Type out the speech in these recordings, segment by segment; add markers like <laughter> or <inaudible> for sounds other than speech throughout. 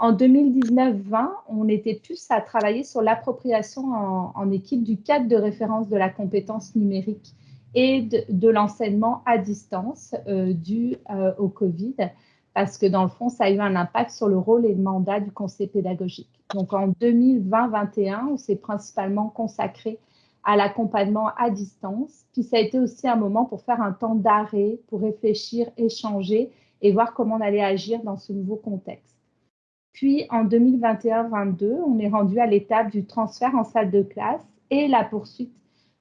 En 2019-20, on était plus à travailler sur l'appropriation en, équipe du cadre de référence de la compétence numérique et de, l'enseignement à distance euh, dû euh, au Covid, parce que dans le fond, ça a eu un impact sur le rôle et le mandat du conseil pédagogique. Donc en 2020-21, on s'est principalement consacré à l'accompagnement à distance. Puis ça a été aussi un moment pour faire un temps d'arrêt, pour réfléchir, échanger et voir comment on allait agir dans ce nouveau contexte. Puis en 2021-22, on est rendu à l'étape du transfert en salle de classe et la poursuite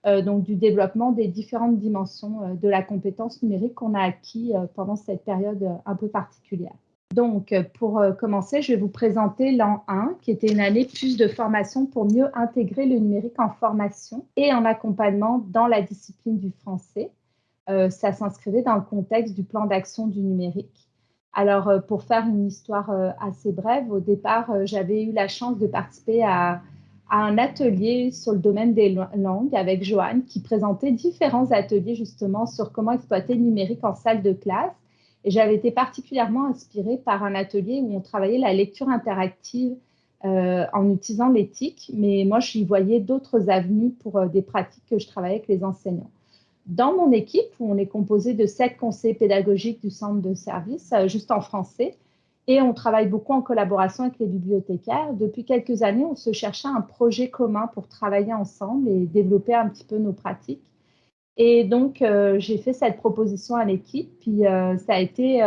euh, donc du développement des différentes dimensions euh, de la compétence numérique qu'on a acquis euh, pendant cette période un peu particulière. Donc, pour commencer, je vais vous présenter l'an 1, qui était une année plus de formation pour mieux intégrer le numérique en formation et en accompagnement dans la discipline du français. ça s'inscrivait dans le contexte du plan d'action du numérique. Alors, pour faire une histoire assez brève, au départ, j'avais eu la chance de participer à un atelier sur le domaine des langues avec Joanne qui présentait différents ateliers justement sur comment exploiter le numérique en salle de classe. Et j'avais été particulièrement inspirée par un atelier où on travaillait la lecture interactive euh, en utilisant l'éthique, mais moi, je y voyais d'autres avenues pour euh, des pratiques que je travaillais avec les enseignants. Dans mon équipe, où on est composé de sept conseillers pédagogiques du centre de service, euh, juste en français, et on travaille beaucoup en collaboration avec les bibliothécaires. Depuis quelques années, on se cherchait un projet commun pour travailler ensemble et développer un petit peu nos pratiques. Et donc, euh, j'ai fait cette proposition à l'équipe, puis euh, ça a été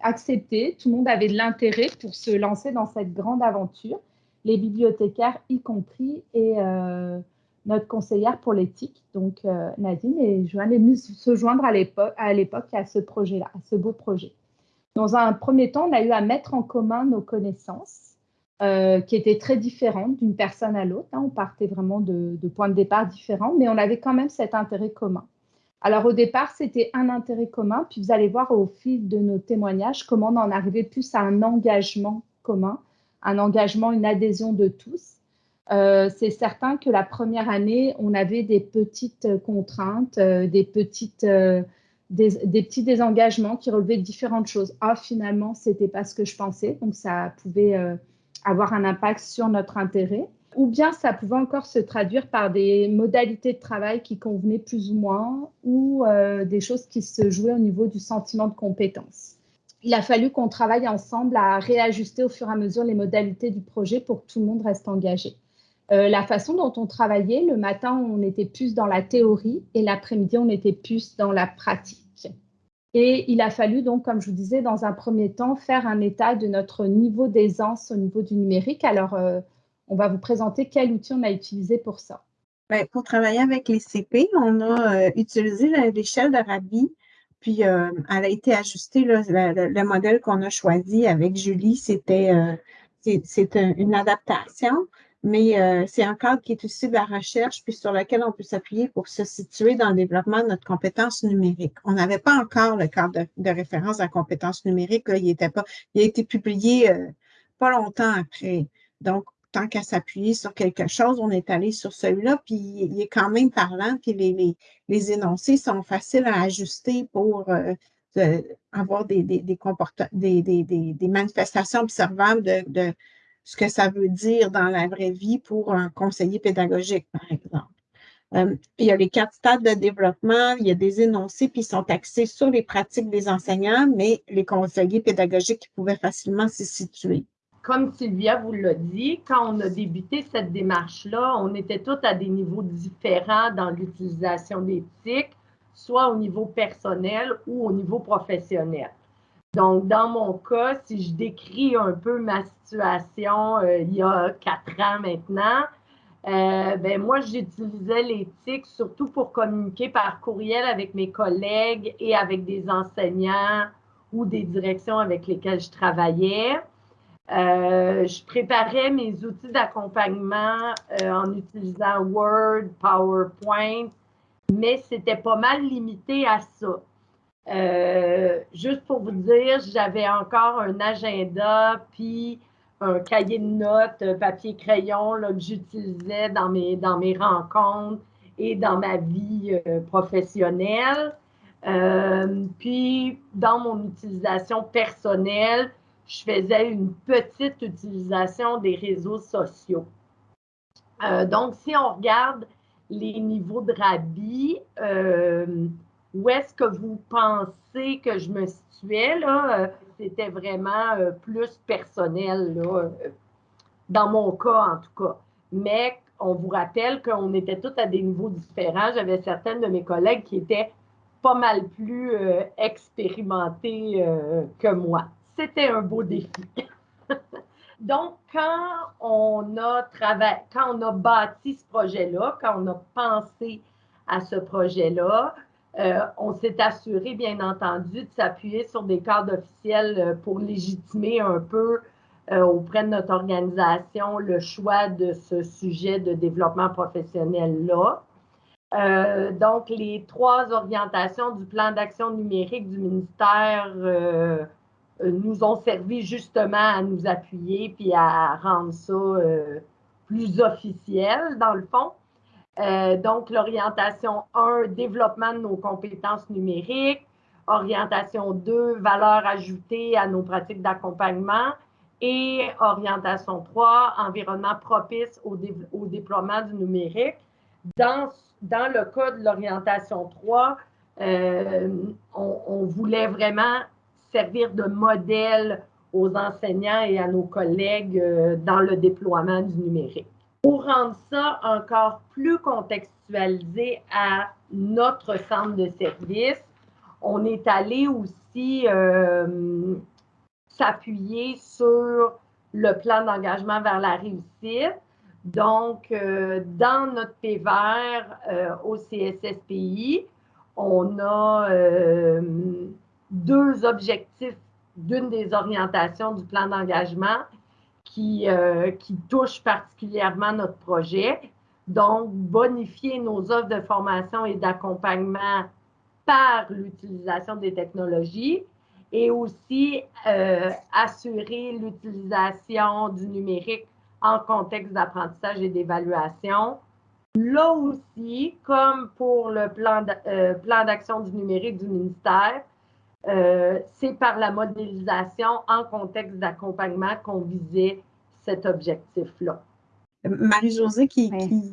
accepté. Tout le monde avait de l'intérêt pour se lancer dans cette grande aventure, les bibliothécaires y compris, notre conseillère pour l'éthique, donc Nadine, et Joanne est venue se joindre à l'époque à ce projet-là, à ce beau projet. Dans un premier temps, on a eu à mettre en commun nos connaissances, euh, qui étaient très différentes d'une personne à l'autre. Hein. On partait vraiment de, points de départ différents, mais on avait quand même cet intérêt commun. Alors au départ, c'était un intérêt commun, puis vous allez voir au fil de nos témoignages comment on en arrivait plus à un engagement commun, un engagement, une adhésion de tous. Euh, c'est certain que la première année, on avait des petites contraintes, euh, des petites des, petits désengagements qui relevaient différentes choses. Ah, finalement, ce n'était pas ce que je pensais, donc ça pouvait euh, avoir un impact sur notre intérêt. Ou bien ça pouvait encore se traduire par des modalités de travail qui convenaient plus ou moins, ou euh, des choses qui se jouaient au niveau du sentiment de compétence. Il a fallu qu'on travaille ensemble à réajuster au fur et à mesure les modalités du projet pour que tout le monde reste engagé. Euh, la façon dont on travaillait, le matin, on était plus dans la théorie et l'après-midi, on était plus dans la pratique. Et il a fallu donc, comme je vous disais, dans un premier temps, faire un état de notre niveau d'aisance au niveau du numérique. Alors, euh, on va vous présenter quel outil on a utilisé pour ça. Bien, pour travailler avec les CP, on a euh, utilisé l'échelle de Rabi, puis elle a été ajustée. le, modèle qu'on a choisi avec Julie, c'était une adaptation mais euh, c'est un cadre qui est aussi de la recherche, puis sur lequel on peut s'appuyer pour se situer dans le développement de notre compétence numérique. On n'avait pas encore le cadre de, référence à la compétence numérique, il, était pas, il a été publié euh, pas longtemps après. Donc, tant qu'à s'appuyer sur quelque chose, on est allé sur celui-là, puis il est quand même parlant, puis les, les, énoncés sont faciles à ajuster pour euh, avoir des, des, des, des, manifestations observables de ce que ça veut dire dans la vraie vie pour un conseiller pédagogique, par exemple. Euh, il y a les quatre stades de développement, il y a des énoncés qui sont axés sur les pratiques des enseignants, mais les conseillers pédagogiques pouvaient facilement s'y situer. Comme Sylvia vous l'a dit, quand on a débuté cette démarche-là, on était tous à des niveaux différents dans l'utilisation d'éthique, soit au niveau personnel ou au niveau professionnel. Donc, dans mon cas, si je décris un peu ma situation euh, il y a quatre ans maintenant, euh, ben moi, j'utilisais l'éthique surtout pour communiquer par courriel avec mes collègues et avec des enseignants ou des directions avec lesquelles je travaillais. Euh, je préparais mes outils d'accompagnement en utilisant Word, PowerPoint, mais c'était pas mal limité à ça. Euh, juste pour vous dire, j'avais encore un agenda, puis un cahier de notes, papier-crayon que j'utilisais dans mes, dans mes rencontres et dans ma vie euh, professionnelle. Euh, puis, dans mon utilisation personnelle, je faisais une petite utilisation des réseaux sociaux. Euh, donc, si on regarde les niveaux de rabis, euh, où est-ce que vous pensez que je me situais? Là? Euh, c'était vraiment plus personnel, là, dans mon cas en tout cas. Mais on vous rappelle qu'on était tous à des niveaux différents. J'avais certaines de mes collègues qui étaient pas mal plus expérimentées que moi. C'était un beau défi. <laughs> Donc, quand on a travaillé, quand on a bâti ce projet-là, quand on a pensé à ce projet-là, euh, on s'est assuré, bien entendu, de s'appuyer sur des cadres officiels euh, pour légitimer un peu euh, auprès de notre organisation le choix de ce sujet de développement professionnel-là. donc, les trois orientations du plan d'action numérique du ministère nous ont servi justement à nous appuyer puis à rendre ça plus officiel, dans le fond. Euh, donc, l'orientation 1, développement de nos compétences numériques. Orientation 2, valeur ajoutée à nos pratiques d'accompagnement. Et orientation 3, environnement propice au, déploiement du numérique. Dans, dans le cas de l'orientation 3, on, on, voulait vraiment servir de modèle aux enseignants et à nos collègues euh, dans le déploiement du numérique. Pour rendre ça encore plus contextualisé à notre centre de service, on est allé aussi euh, s'appuyer sur le plan d'engagement vers la réussite. Donc, euh, dans notre PVR au CSSPI, on a deux objectifs d'une des orientations du plan d'engagement qui, euh, qui touche particulièrement notre projet. Donc, bonifier nos offres de formation et d'accompagnement par l'utilisation des technologies et aussi euh, assurer l'utilisation du numérique en contexte d'apprentissage et d'évaluation. Là aussi, comme pour le plan euh, d'action du numérique du ministère, euh, c'est par la modélisation en contexte d'accompagnement qu'on visait cet objectif-là. Marie-Josée, qui,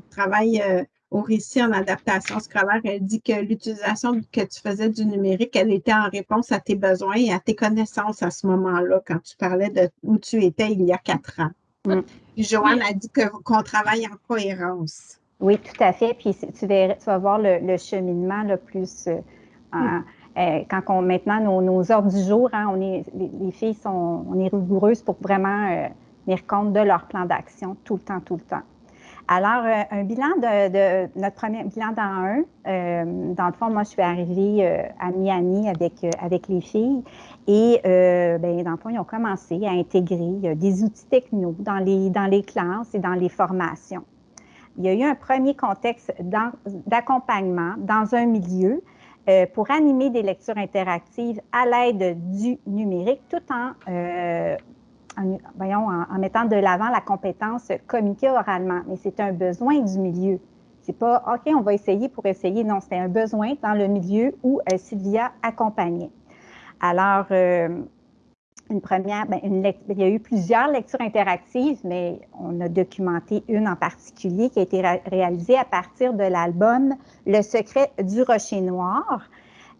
travaille euh, au récit en adaptation scolaire, elle dit que l'utilisation que tu faisais du numérique, elle était en réponse à tes besoins et à tes connaissances à ce moment-là, quand tu parlais de où tu étais il y a quatre ans. Mm. Joanne a dit qu'on travaille en cohérence. Oui, tout à fait. Puis tu, vas voir le, cheminement le plus euh, mm. Euh, quand on, maintenant, nos, heures du jour, hein, on est, les, filles sont, on est rigoureuses pour vraiment euh, tenir compte de leur plan d'action tout le temps, tout le temps. Alors, euh, un bilan de, notre premier bilan dans un, dans le fond, moi, je suis arrivée à Miami avec, avec les filles et, ben, dans le fond, ils ont commencé à intégrer des outils techno dans les, dans les classes et dans les formations. Il y a eu un premier contexte d'accompagnement dans un milieu euh, pour animer des lectures interactives à l'aide du numérique, tout en, euh, voyons, en, mettant de l'avant la compétence communiquer oralement. Mais c'est un besoin du milieu. C'est pas OK, on va essayer pour essayer. Non, c'est un besoin dans le milieu où euh, Sylvia accompagnait. Alors, une première, ben, il y a eu plusieurs lectures interactives, mais on a documenté une en particulier qui a été réalisée à partir de l'album Le secret du rocher noir.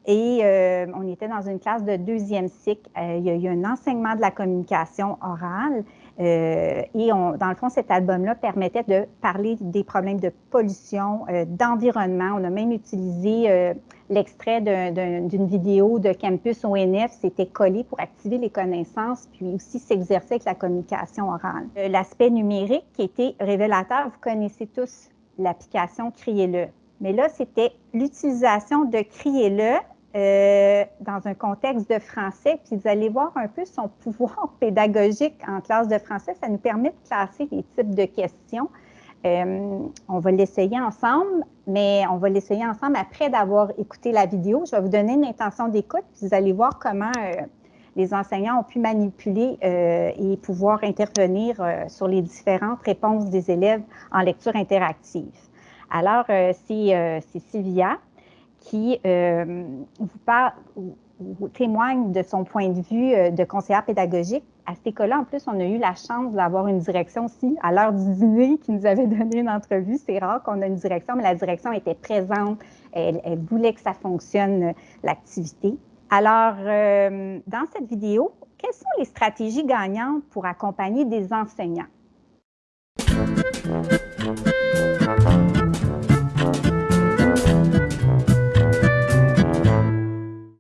Et euh, on était dans une classe de deuxième cycle. Euh, il y a eu un enseignement de la communication orale. Euh, et dans le fond, cet album-là permettait de parler des problèmes de pollution, d'environnement. On a même utilisé l'extrait d'une vidéo de Campus ONF. C'était collé pour activer les connaissances, puis aussi s'exercer avec la communication orale. L'aspect numérique qui était révélateur, vous connaissez tous l'application Criez-le. Mais là, c'était l'utilisation de Criez-le euh, dans un contexte de français, puis vous allez voir un peu son <laughs> pouvoir pédagogique en classe de français. Ça nous permet de classer les types de questions. Euh, on va l'essayer ensemble, mais on va l'essayer ensemble après d'avoir écouté la vidéo. Je vais vous donner une intention d'écoute, puis vous allez voir comment euh, les enseignants ont pu manipuler et pouvoir intervenir sur les différentes réponses des élèves en lecture interactive. Alors, c'est Sylvia qui euh, vous, témoigne de son point de vue euh, de conseillère pédagogique. À cette école-là, en plus, on a eu la chance d'avoir une direction aussi à l'heure du dîner qui nous avait <laughs> donné une entrevue. C'est rare qu'on ait une direction, mais la direction était présente. Elle, voulait que ça fonctionne, euh, l'activité. Alors, euh, dans cette vidéo, quelles sont les stratégies gagnantes pour accompagner des enseignants?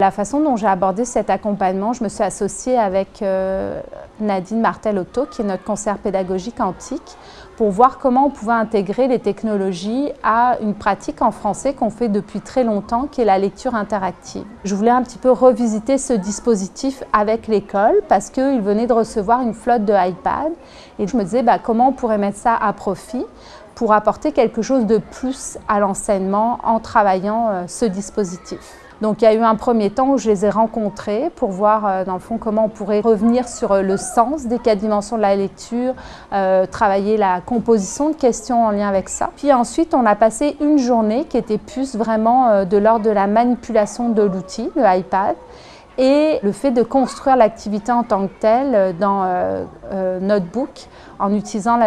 La façon dont j'ai abordé cet accompagnement, je me suis associée avec euh, Nadine Martel-Otto, qui est notre conseillère pédagogique antique, pour voir comment on pouvait intégrer les technologies à une pratique en français qu'on fait depuis très longtemps, qui est la lecture interactive. Je voulais un petit peu revisiter ce dispositif avec l'école parce qu'il venait de recevoir une flotte de iPad et je me disais bah, comment on pourrait mettre ça à profit pour apporter quelque chose de plus à l'enseignement en travaillant euh, ce dispositif. Donc il y a eu un premier temps où je les ai rencontrés pour voir euh, dans le fond comment on pourrait revenir sur euh, le sens des quatre dimensions de la lecture, euh, travailler la composition de questions en lien avec ça. Puis ensuite on a passé une journée qui était plus vraiment de l'ordre de la manipulation de l'outil, le iPad, et le fait de construire l'activité en tant que telle dans Notebook en utilisant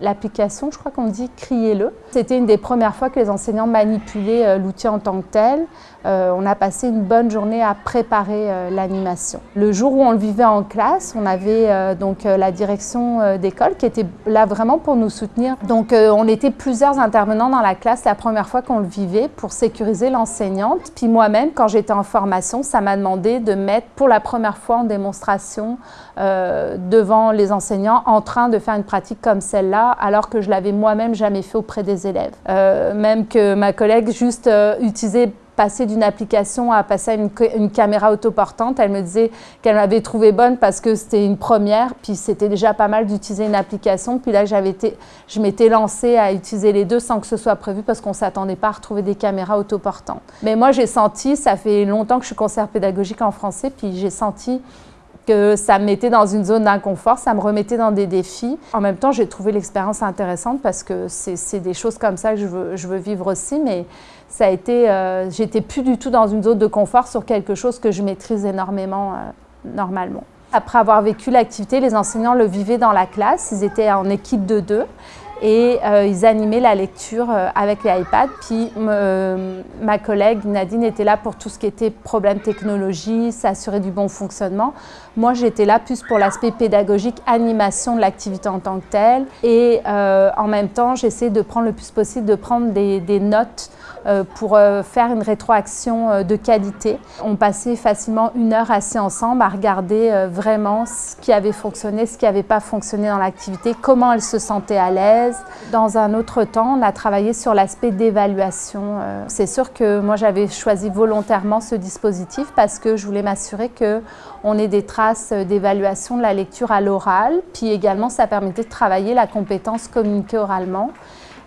l'application, je crois qu'on dit « criez-le ». C'était une des premières fois que les enseignants manipulaient l'outil en tant que tel. Euh, on a passé une bonne journée à préparer euh, l'animation. Le jour où on le vivait en classe, on avait donc la direction d'école qui était là vraiment pour nous soutenir. Donc on était plusieurs intervenants dans la classe la première fois qu'on le vivait pour sécuriser l'enseignante. Puis moi-même, quand j'étais en formation, ça m'a demandé de mettre pour la première fois en démonstration devant les enseignants en train de faire une pratique comme celle-là alors que je l'avais moi-même jamais fait auprès des élèves. Euh, même que ma collègue juste euh, utilisait passer d'une application à passer à une, caméra autoportante. Elle me disait qu'elle m'avait trouvé bonne parce que c'était une première, puis c'était déjà pas mal d'utiliser une application. Puis là, été, je m'étais lancée à utiliser les deux sans que ce soit prévu parce qu'on ne s'attendait pas à retrouver des caméras autoportantes. Mais moi, j'ai senti, ça fait longtemps que je suis conseillère pédagogique en français, puis j'ai senti que ça me mettait dans une zone d'inconfort, ça me remettait dans des défis. En même temps, j'ai trouvé l'expérience intéressante parce que c'est des choses comme ça que je veux, je veux vivre aussi, mais ça a été, euh, j'étais plus du tout dans une zone de confort sur quelque chose que je maîtrise énormément euh, normalement. Après avoir vécu l'activité, les enseignants le vivaient dans la classe, ils étaient en équipe de deux et euh, ils animaient la lecture avec les iPads. Puis ma collègue Nadine était là pour tout ce qui était problème technologie, s'assurer du bon fonctionnement. Moi, j'étais là plus pour l'aspect pédagogique, animation de l'activité en tant que telle. Et en même temps, j'essayais de prendre le plus possible, de prendre des, notes pour faire une rétroaction de qualité. On passait facilement une heure assis ensemble à regarder vraiment ce qui avait fonctionné, ce qui n'avait pas fonctionné dans l'activité, comment elle se sentait à l'aise, dans un autre temps, on a travaillé sur l'aspect d'évaluation. Euh, c'est sûr que moi, j'avais choisi volontairement ce dispositif parce que je voulais m'assurer qu'on ait des traces d'évaluation de la lecture à l'oral. Puis également, ça permettait de travailler la compétence communiquer oralement.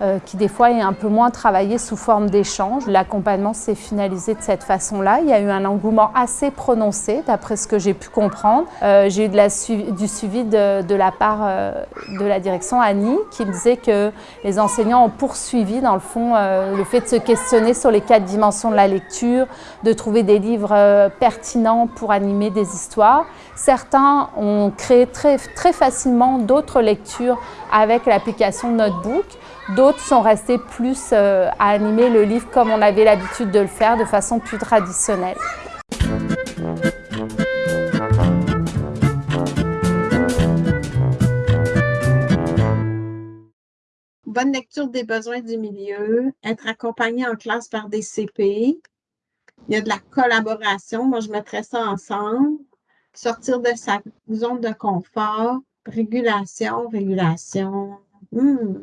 Euh, qui des fois est un peu moins travaillé sous forme d'échange. L'accompagnement s'est finalisé de cette façon-là. Il y a eu un engouement assez prononcé, d'après ce que j'ai pu comprendre. Euh, j'ai eu du suivi de, la part euh, de la direction Annie, qui me disait que les enseignants ont poursuivi, dans le fond, le fait de se questionner sur les quatre dimensions de la lecture, de trouver des livres pertinents pour animer des histoires. Certains ont créé très, très facilement d'autres lectures avec l'application Notebook. D'autres sont restés plus euh, à animer le livre comme on avait l'habitude de le faire, de façon plus traditionnelle. Bonne lecture des besoins du milieu, être accompagné en classe par des CP. Il y a de la collaboration, moi je mettrais ça ensemble. Sortir de sa zone de confort, régulation, régulation. Hmm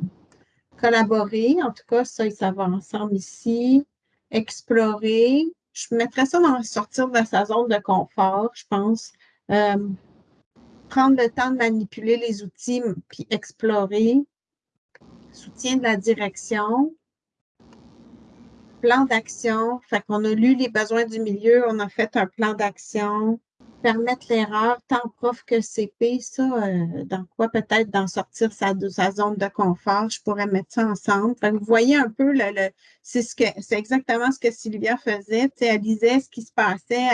collaborer, en tout cas, ça, ça va ensemble ici. Explorer. Je mettrais ça dans sortir de sa zone de confort, je pense. Euh, prendre le temps de manipuler les outils, puis explorer. Soutien de la direction. Plan d'action. Fait qu'on a lu les besoins du milieu, on a fait un plan d'action. Permettre l'erreur tant prof que CP, ça, euh, dans quoi peut-être d'en sortir sa, sa zone de confort, je pourrais mettre ça ensemble. vous voyez un peu, c'est ce exactement ce que Sylvia faisait. elle lisait ce qui se passait,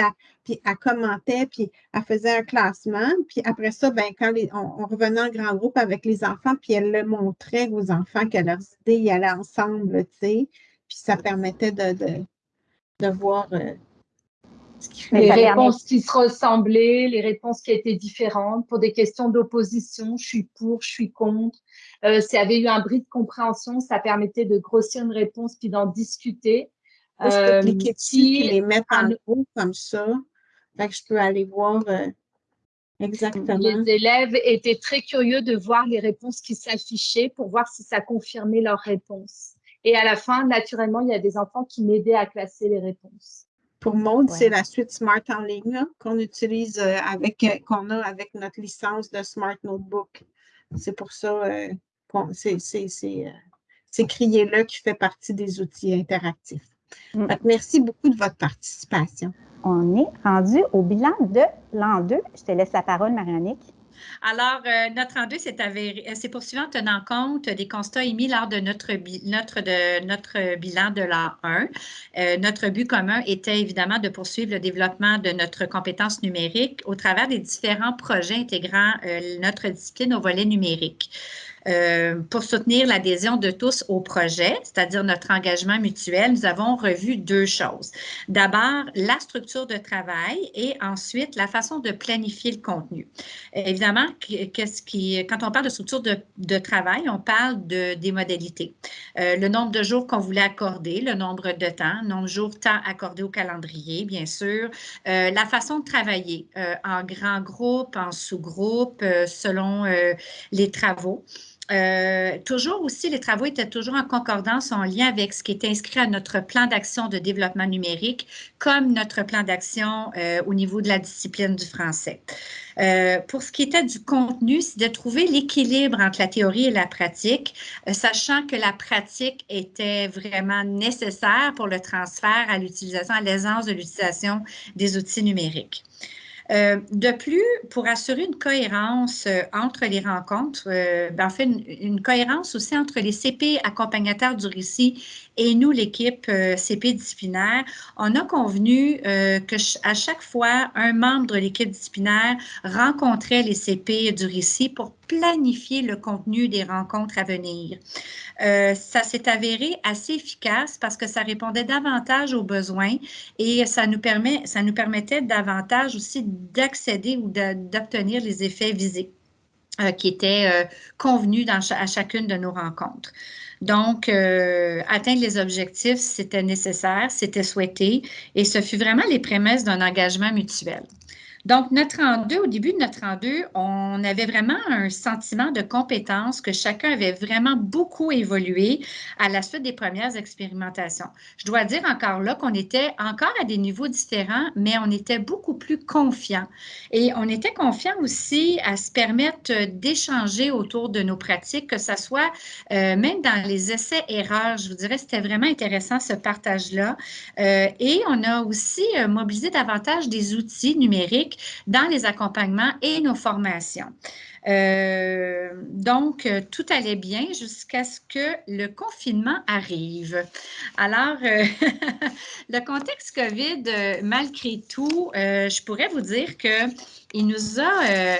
puis elle commentait, puis elle faisait un classement. Puis après ça, ben, quand on, revenait en grand groupe avec les enfants, puis elle le montrait aux enfants que leurs idées y allaient ensemble, puis ça permettait de, de, voir. Euh, les réponses qui se ressemblaient, les réponses qui étaient différentes pour des questions d'opposition, je suis pour, je suis contre. Euh, S'il y avait eu un bris de compréhension, ça permettait de grossir une réponse puis d'en discuter. je peux euh, cliquer dessus les mettre en haut comme ça. Fait que je peux aller voir euh, exactement. Les élèves étaient très curieux de voir les réponses qui s'affichaient pour voir si ça confirmait leurs réponses. Et à la fin, naturellement, il y a des enfants qui m'aidaient à classer les réponses. Pour Mode, c'est la suite Smart en ligne qu'on utilise euh, avec, euh, qu'on a avec notre licence de Smart Notebook. C'est pour ça euh, que c'est crié là qui fait partie des outils interactifs. Mm. merci beaucoup de votre participation. On est rendu au bilan de l'an 2. Je te laisse la parole, Marianique. Alors, euh, notre rendu euh, s'est poursuivi en tenant compte des constats émis lors de notre, bilan de l'an 1. Euh, notre but commun était évidemment de poursuivre le développement de notre compétence numérique au travers des différents projets intégrant notre discipline au volet numérique. Euh, pour soutenir l'adhésion de tous au projet, c'est-à-dire notre engagement mutuel, nous avons revu deux choses. D'abord, la structure de travail et ensuite la façon de planifier le contenu. Évidemment, quand on parle de structure de, travail, on parle de, des modalités. Euh, le nombre de jours qu'on voulait accorder, le nombre de temps, nombre de jours temps accordé au calendrier, bien sûr, euh, la façon de travailler en grand groupe, en sous-groupe, selon les travaux. Euh, toujours aussi, les travaux étaient toujours en concordance, en lien avec ce qui est inscrit à notre plan d'action de développement numérique, comme notre plan d'action euh, au niveau de la discipline du français. Euh, pour ce qui était du contenu, c'est de trouver l'équilibre entre la théorie et la pratique, sachant que la pratique était vraiment nécessaire pour le transfert à l'utilisation, à l'aisance de l'utilisation des outils numériques. Euh, de plus, pour assurer une cohérence euh, entre les rencontres, euh, ben, en fait, une, cohérence aussi entre les CP accompagnateurs du récit et nous, l'équipe CP disciplinaire, on a convenu que à chaque fois, un membre de l'équipe disciplinaire rencontrait les CP du récit pour planifier le contenu des rencontres à venir. Euh, ça s'est avéré assez efficace parce que ça répondait davantage aux besoins et ça nous, ça nous permettait davantage aussi d'accéder ou d'obtenir les effets visés euh, qui étaient euh, convenus à chacune de nos rencontres. Donc, atteindre les objectifs, c'était nécessaire, c'était souhaité et ce fut vraiment les prémices d'un engagement mutuel. Donc, notre en deux, au début de notre en deux, on avait vraiment un sentiment de compétence que chacun avait vraiment beaucoup évolué à la suite des premières expérimentations. Je dois dire encore là qu'on était encore à des niveaux différents, mais on était beaucoup plus confiants. Et on était confiants aussi à se permettre d'échanger autour de nos pratiques, que ce soit euh, même dans les essais-erreurs. Je vous dirais, c'était vraiment intéressant ce partage-là. Euh, et on a aussi euh, mobilisé davantage des outils numériques dans les accompagnements et nos formations. Euh, donc, euh, tout allait bien jusqu'à ce que le confinement arrive. Alors, euh, <laughs> le contexte COVID, malgré tout, je pourrais vous dire qu'il nous a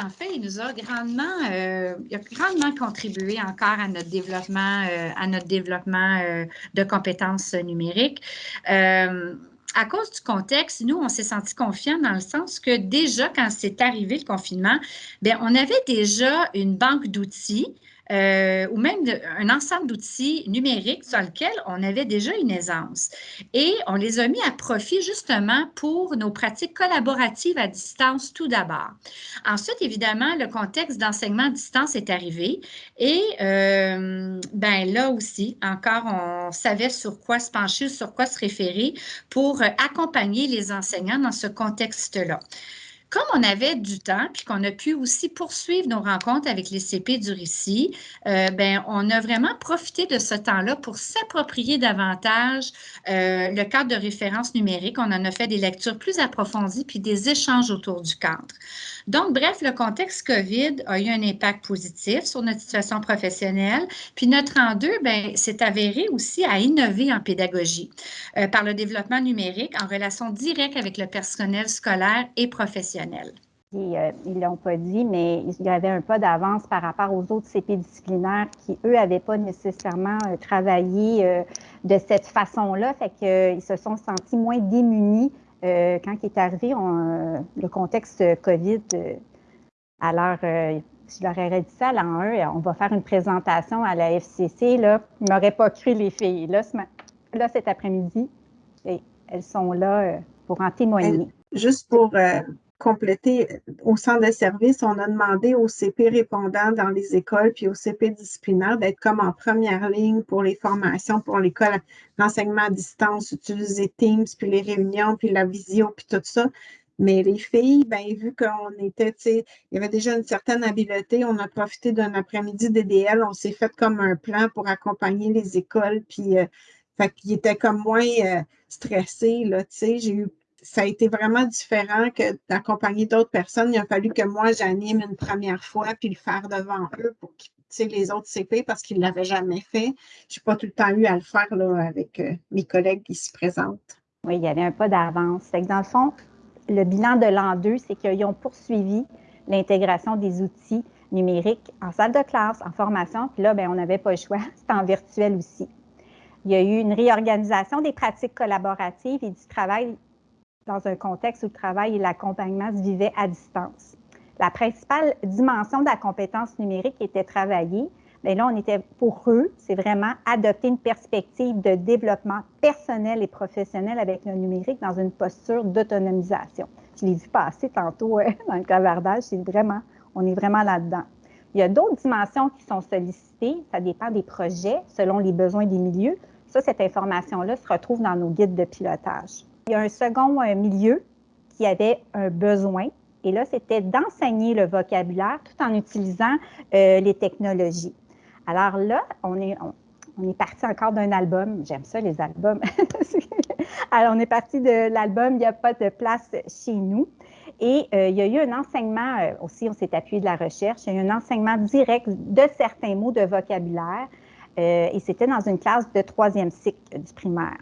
en fait, il nous a grandement, il a grandement contribué encore à notre développement, à notre développement de compétences numériques à cause du contexte, nous, on s'est senti confiants dans le sens que déjà, quand c'est arrivé le confinement, bien, on avait déjà une banque d'outils euh, ou même un ensemble d'outils numériques sur lesquels on avait déjà une aisance. Et on les a mis à profit justement pour nos pratiques collaboratives à distance tout d'abord. Ensuite, évidemment, le contexte d'enseignement à distance est arrivé et euh, ben là aussi, encore, on savait sur quoi se pencher, sur quoi se référer pour accompagner les enseignants dans ce contexte-là. Comme on avait du temps, puis qu'on a pu aussi poursuivre nos rencontres avec les CP du récit, euh, ben, on a vraiment profité de ce temps-là pour s'approprier davantage euh, le cadre de référence numérique. On en a fait des lectures plus approfondies, puis des échanges autour du cadre. Donc, bref, le contexte COVID a eu un impact positif sur notre situation professionnelle. Puis notre en deux, ben, s'est avéré aussi à innover en pédagogie euh, par le développement numérique en relation directe avec le personnel scolaire et professionnel. Euh, ils ne l'ont pas dit, mais il y avait un pas d'avance par rapport aux autres CP disciplinaires qui, eux, n'avaient pas nécessairement euh, travaillé de cette façon-là. Fait qu'ils se sont sentis moins démunis euh, quand il est arrivé le contexte COVID, euh, alors euh, je leur aurais dit ça à l'an 1, on va faire une présentation à la FCC, là, ils ne m'auraient pas cru les filles. Là, là cet après-midi, elles sont là pour en témoigner. Juste pour compléter, au centre de service, on a demandé aux CP répondants dans les écoles puis aux CP disciplinaires d'être comme en première ligne pour les formations, pour l'école, l'enseignement à distance, utiliser Teams, puis les réunions, puis la visio, puis tout ça. Mais les filles, ben, vu qu'on était, tu sais, il y avait déjà une certaine habileté, on a profité d'un après-midi DDL, on s'est fait comme un plan pour accompagner les écoles, puis euh, fait qu'ils étaient comme moins euh, stressés, là, tu sais. J'ai eu ça a été vraiment différent que d'accompagner d'autres personnes. Il a fallu que moi, j'anime une première fois puis le faire devant eux pour les autres CP parce qu'ils ne l'avaient jamais fait. Je n'ai pas tout le temps eu à le faire là, avec euh, mes collègues qui se présentent. Oui, il y avait un pas d'avance. Dans le fond, le bilan de l'an 2, c'est qu'ils ont poursuivi l'intégration des outils numériques en salle de classe, en formation. Puis là, bien, on n'avait pas le choix. <laughs> C'était en virtuel aussi. Il y a eu une réorganisation des pratiques collaboratives et du travail dans un contexte où le travail et l'accompagnement se vivaient à distance. La principale dimension de la compétence numérique était travaillée. Mais là, on était pour eux, c'est vraiment adopter une perspective de développement personnel et professionnel avec le numérique dans une posture d'autonomisation. Je l'ai vu passer tantôt <laughs> dans le clavardage, c'est vraiment, on est vraiment là-dedans. Il y a d'autres dimensions qui sont sollicitées, ça dépend des projets selon les besoins des milieux. Ça, cette information-là se retrouve dans nos guides de pilotage. Il y a un second euh, milieu qui avait un besoin, et là, c'était d'enseigner le vocabulaire tout en utilisant euh, les technologies. Alors là, on est, on, est parti encore d'un album. J'aime ça, les albums. <laughs> Alors, on est parti de l'album Il n'y a pas de place chez nous. Et euh, il y a eu un enseignement, aussi, on s'est appuyé de la recherche, il y a eu un enseignement direct de certains mots de vocabulaire. et c'était dans une classe de troisième cycle du primaire.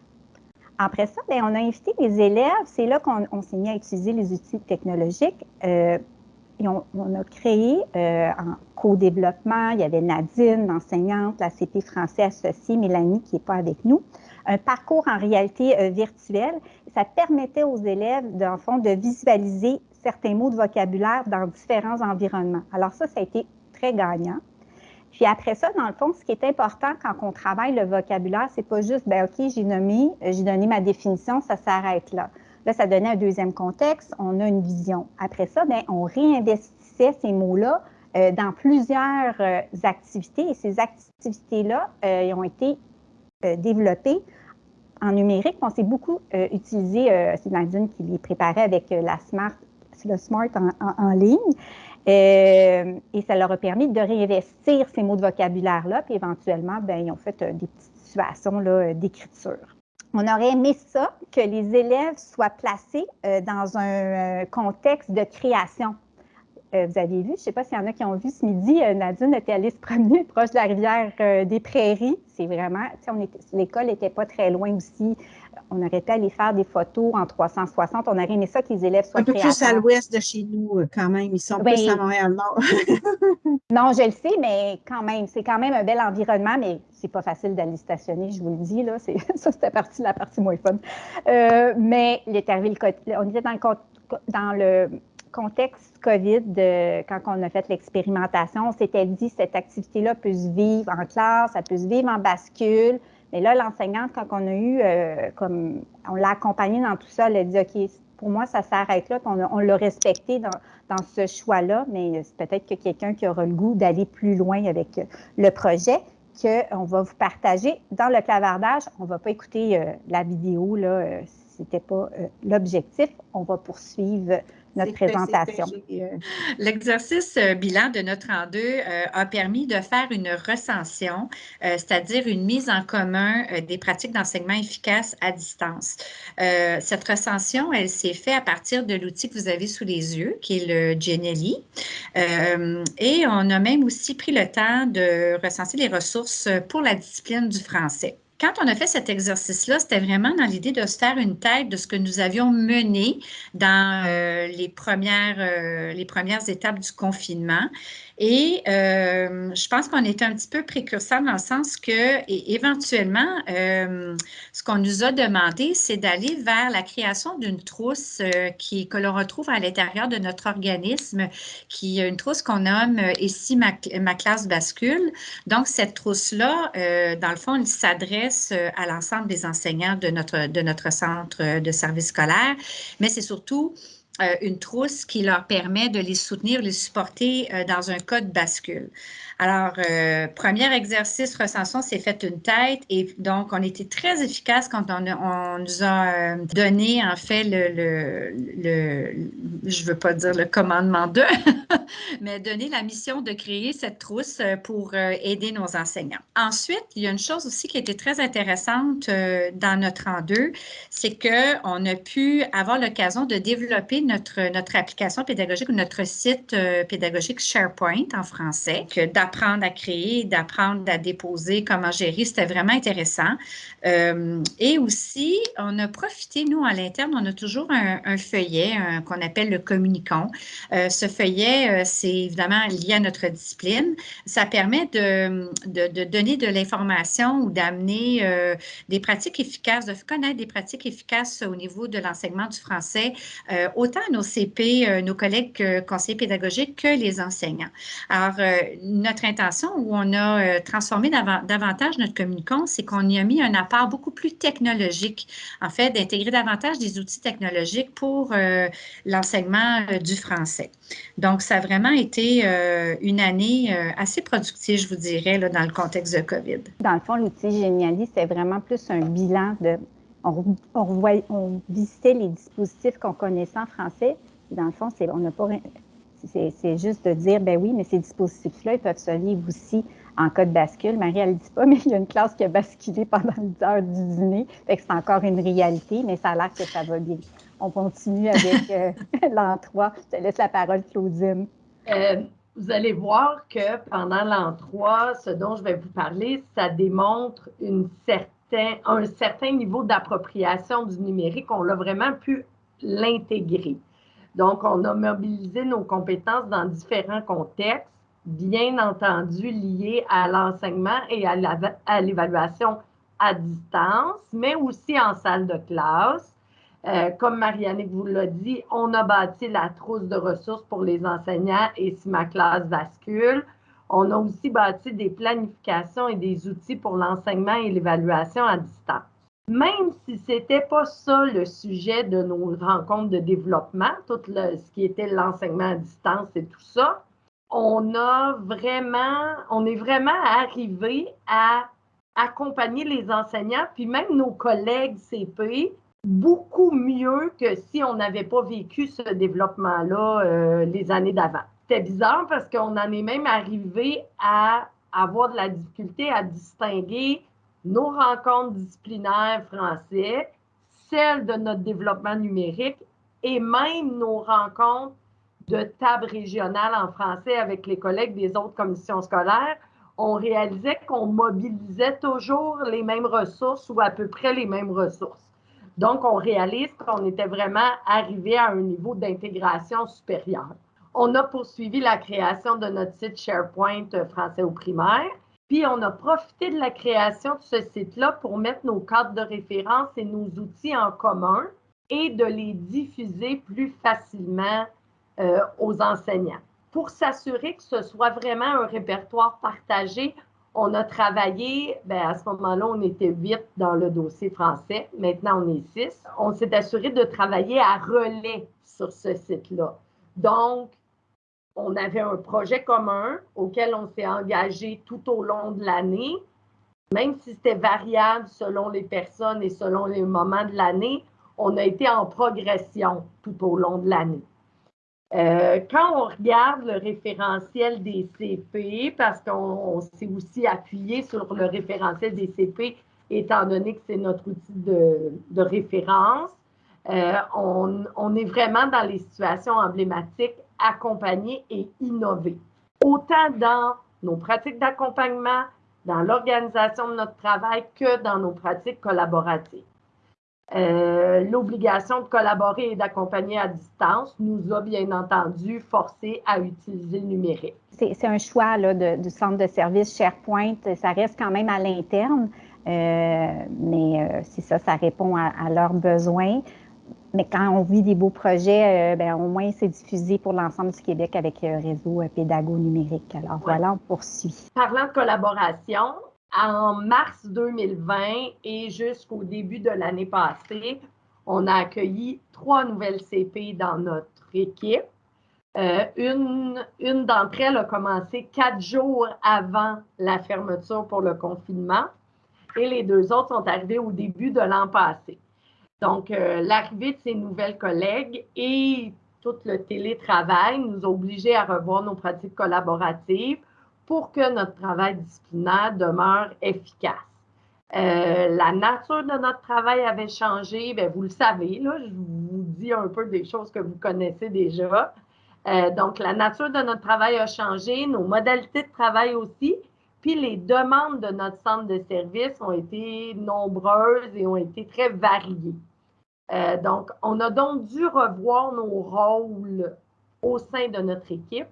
Après ça, bien, on a invité les élèves. C'est là qu'on s'est mis à utiliser les outils technologiques. Euh, et on, a créé euh, en co-développement, il y avait Nadine, l'enseignante, la CP français associée, Mélanie qui n'est pas avec nous, un parcours en réalité euh, virtuelle. Ça permettait aux élèves, dans le fond, de visualiser certains mots de vocabulaire dans différents environnements. Alors ça, ça a été très gagnant. Puis après ça, dans le fond, ce qui est important quand on travaille le vocabulaire, c'est pas juste, ben OK, j'ai nommé, euh, j'ai donné ma définition, ça s'arrête là. Là, ça donnait un deuxième contexte, on a une vision. Après ça, bien, on réinvestissait ces mots-là euh, dans plusieurs euh, activités et ces activités-là ont été développées en numérique. On s'est beaucoup utilisé, c'est Nadine qui les préparait avec la Smart, le Smart en ligne. Euh, et ça leur a permis de réinvestir ces mots de vocabulaire-là, puis éventuellement, ben, ils ont fait euh, des petites situations euh, d'écriture. On aurait aimé ça, que les élèves soient placés dans un contexte de création. vous avez vu, je ne sais pas s'il y en a qui ont vu ce midi, Nadine était allée se promener <laughs> proche de la rivière des Prairies. C'est vraiment, l'école n'était pas très loin aussi on aurait pu aller faire des photos en 360. On aurait aimé ça que les élèves soient Un peu plus à l'ouest de chez nous, euh, quand même. Ils sont plus à Montréal-Nord. <laughs> <laughs> non, je le sais, mais quand même, c'est quand même un bel environnement, mais c'est pas facile d'aller stationner, je vous le dis. Là. <laughs> Ça, c'était partie, la partie moins fun. Euh, mais on était dans le, dans le contexte COVID, de, quand on a fait l'expérimentation, on s'était dit cette activité-là peut se vivre en classe, ça peut se vivre en bascule. Mais là, l'enseignante, quand on a eu, euh, comme on l'a accompagnée dans tout ça, elle a dit, OK, pour moi, ça s'arrête là, on, on l'a respecté dans, dans ce choix-là, mais c'est peut-être que quelqu'un qui aura le goût d'aller plus loin avec le projet, qu'on va vous partager. Dans le clavardage, on ne va pas écouter euh, la vidéo, là, euh, ce n'était pas l'objectif. On va poursuivre notre présentation. L'exercice bilan de notre en deux a permis de faire une recension, c'est-à-dire une mise en commun des pratiques d'enseignement efficaces à distance. cette recension, elle s'est faite à partir de l'outil que vous avez sous les yeux, qui est le Genelli. et on a même aussi pris le temps de recenser les ressources pour la discipline du français quand on a fait cet exercice-là, c'était vraiment dans l'idée de se faire une tête de ce que nous avions mené dans euh, les, premières, euh, les premières étapes du confinement et euh, je pense qu'on est un petit peu précurseur dans le sens que, éventuellement, euh, ce qu'on nous a demandé, c'est d'aller vers la création d'une trousse euh, qui, que l'on retrouve à l'intérieur de notre organisme, qui est une trousse qu'on nomme ici ma, ma, classe bascule. Donc, cette trousse-là, dans le fond, elle s'adresse à l'ensemble des enseignants de notre, de notre centre de service scolaire, mais c'est surtout une trousse qui leur permet de les soutenir, les supporter euh, dans un code bascule. Alors, euh, premier exercice, recensons, c'est fait une tête et donc on était très efficace quand on, nous a donné en fait le, le, je veux pas dire le commandement de, <laughs> mais donné la mission de créer cette trousse pour aider nos enseignants. Ensuite, il y a une chose aussi qui était très intéressante dans notre en deux, c'est qu'on a pu avoir l'occasion de développer notre, application pédagogique ou notre site euh, pédagogique SharePoint en français, d'apprendre à créer, d'apprendre à déposer, comment gérer, c'était vraiment intéressant. Euh, et aussi, on a profité, nous, à l'interne, on a toujours un, feuillet qu'on appelle le communicant. Euh, ce feuillet, c'est évidemment lié à notre discipline. Ça permet de, donner de l'information ou d'amener des pratiques efficaces, de connaître des pratiques efficaces au niveau de l'enseignement du français, autant nos CP, euh, nos collègues euh, conseillers pédagogiques que les enseignants. Alors, euh, notre intention où on a transformé davantage notre communicant, c'est qu'on y a mis un apport beaucoup plus technologique, en fait, d'intégrer davantage des outils technologiques pour l'enseignement du français. Donc, ça a vraiment été une année assez productive, je vous dirais, là, dans le contexte de COVID. Dans le fond, l'outil Géniali, c'est vraiment plus un bilan de on, on, visitait les dispositifs qu'on connaissait en français. dans le fond, on n'a pas, c'est, juste de dire, ben oui, mais ces dispositifs-là, ils peuvent se vivre aussi en cas de bascule. Marie, elle ne dit pas, <laughs> mais il y a une classe qui a basculé pendant l'heure du dîner. Fait que c'est encore une réalité, mais ça a l'air que ça va bien. On continue avec <laughs> euh, l'an 3. Je te laisse la parole, Claudine. Euh, vous allez voir que pendant l'an 3, ce dont je vais vous parler, ça démontre une un certain niveau d'appropriation du numérique, on l'a vraiment pu l'intégrer. Donc, on a mobilisé nos compétences dans différents contextes, bien entendu liés à l'enseignement et à l'évaluation à distance, mais aussi en salle de classe. Euh, comme Marianne vous l'a dit, on a bâti la trousse de ressources pour les enseignants et si ma classe bascule. On a aussi bâti des planifications et des outils pour l'enseignement et l'évaluation à distance. Même si ce n'était pas ça le sujet de nos rencontres de développement, tout ce qui était l'enseignement à distance et tout ça, on a vraiment, on est vraiment arrivé à accompagner les enseignants, puis même nos collègues CP, beaucoup mieux que si on n'avait pas vécu ce développement-là euh, les années d'avant. C'était bizarre parce qu'on en est même arrivé à avoir de la difficulté à distinguer nos rencontres disciplinaires français, celles de notre développement numérique et même nos rencontres de table régionale en français avec les collègues des autres commissions scolaires. On réalisait qu'on mobilisait toujours les mêmes ressources ou à peu près les mêmes ressources. Donc, on réalise qu'on était vraiment arrivé à un niveau d'intégration supérieur on a poursuivi la création de notre site SharePoint euh, français au primaire. Puis on a profité de la création de ce site-là pour mettre nos cadres de référence et nos outils en commun et de les diffuser plus facilement euh, aux enseignants. Pour s'assurer que ce soit vraiment un répertoire partagé, on a travaillé, ben à ce moment-là, on était huit dans le dossier français. Maintenant, on est six. On s'est assuré de travailler à relais sur ce site-là. Donc, on avait un projet commun auquel on s'est engagé tout au long de l'année, même si c'était variable selon les personnes et selon les moments de l'année, on a été en progression tout au long de l'année. Euh, quand on regarde le référentiel des CP, parce qu'on s'est aussi appuyé sur le référentiel des CP, étant donné que c'est notre outil de, référence, euh, on, on, est vraiment dans les situations emblématiques, accompagner et innover. Autant dans nos pratiques d'accompagnement, dans l'organisation de notre travail que dans nos pratiques collaboratives. Euh, l'obligation de collaborer et d'accompagner à distance nous a bien entendu forcé à utiliser le numérique. C'est un choix là, du centre de service SharePoint. Ça reste quand même à l'interne, euh, mais euh, c'est ça, ça répond à, leurs besoins. Mais quand on vit des beaux projets, ben, au moins c'est diffusé pour l'ensemble du Québec avec un réseau pédago numérique. Alors voilà, on poursuit. Parlant de collaboration, en mars 2020 et jusqu'au début de l'année passée, on a accueilli trois nouvelles CP dans notre équipe. Euh, une, une d'entre elles a commencé quatre jours avant la fermeture pour le confinement et les deux autres sont arrivées au début de l'an passé. Donc, euh, l'arrivée de ces nouvelles collègues et tout le télétravail nous a obligés à revoir nos pratiques collaboratives pour que notre travail disciplinaire demeure efficace. Euh, la nature de notre travail avait changé, bien, vous le savez, là, je vous dis un peu des choses que vous connaissez déjà. Euh, donc, la nature de notre travail a changé, nos modalités de travail aussi, puis les demandes de notre centre de service ont été nombreuses et ont été très variées. Euh, donc, on a donc dû revoir nos rôles au sein de notre équipe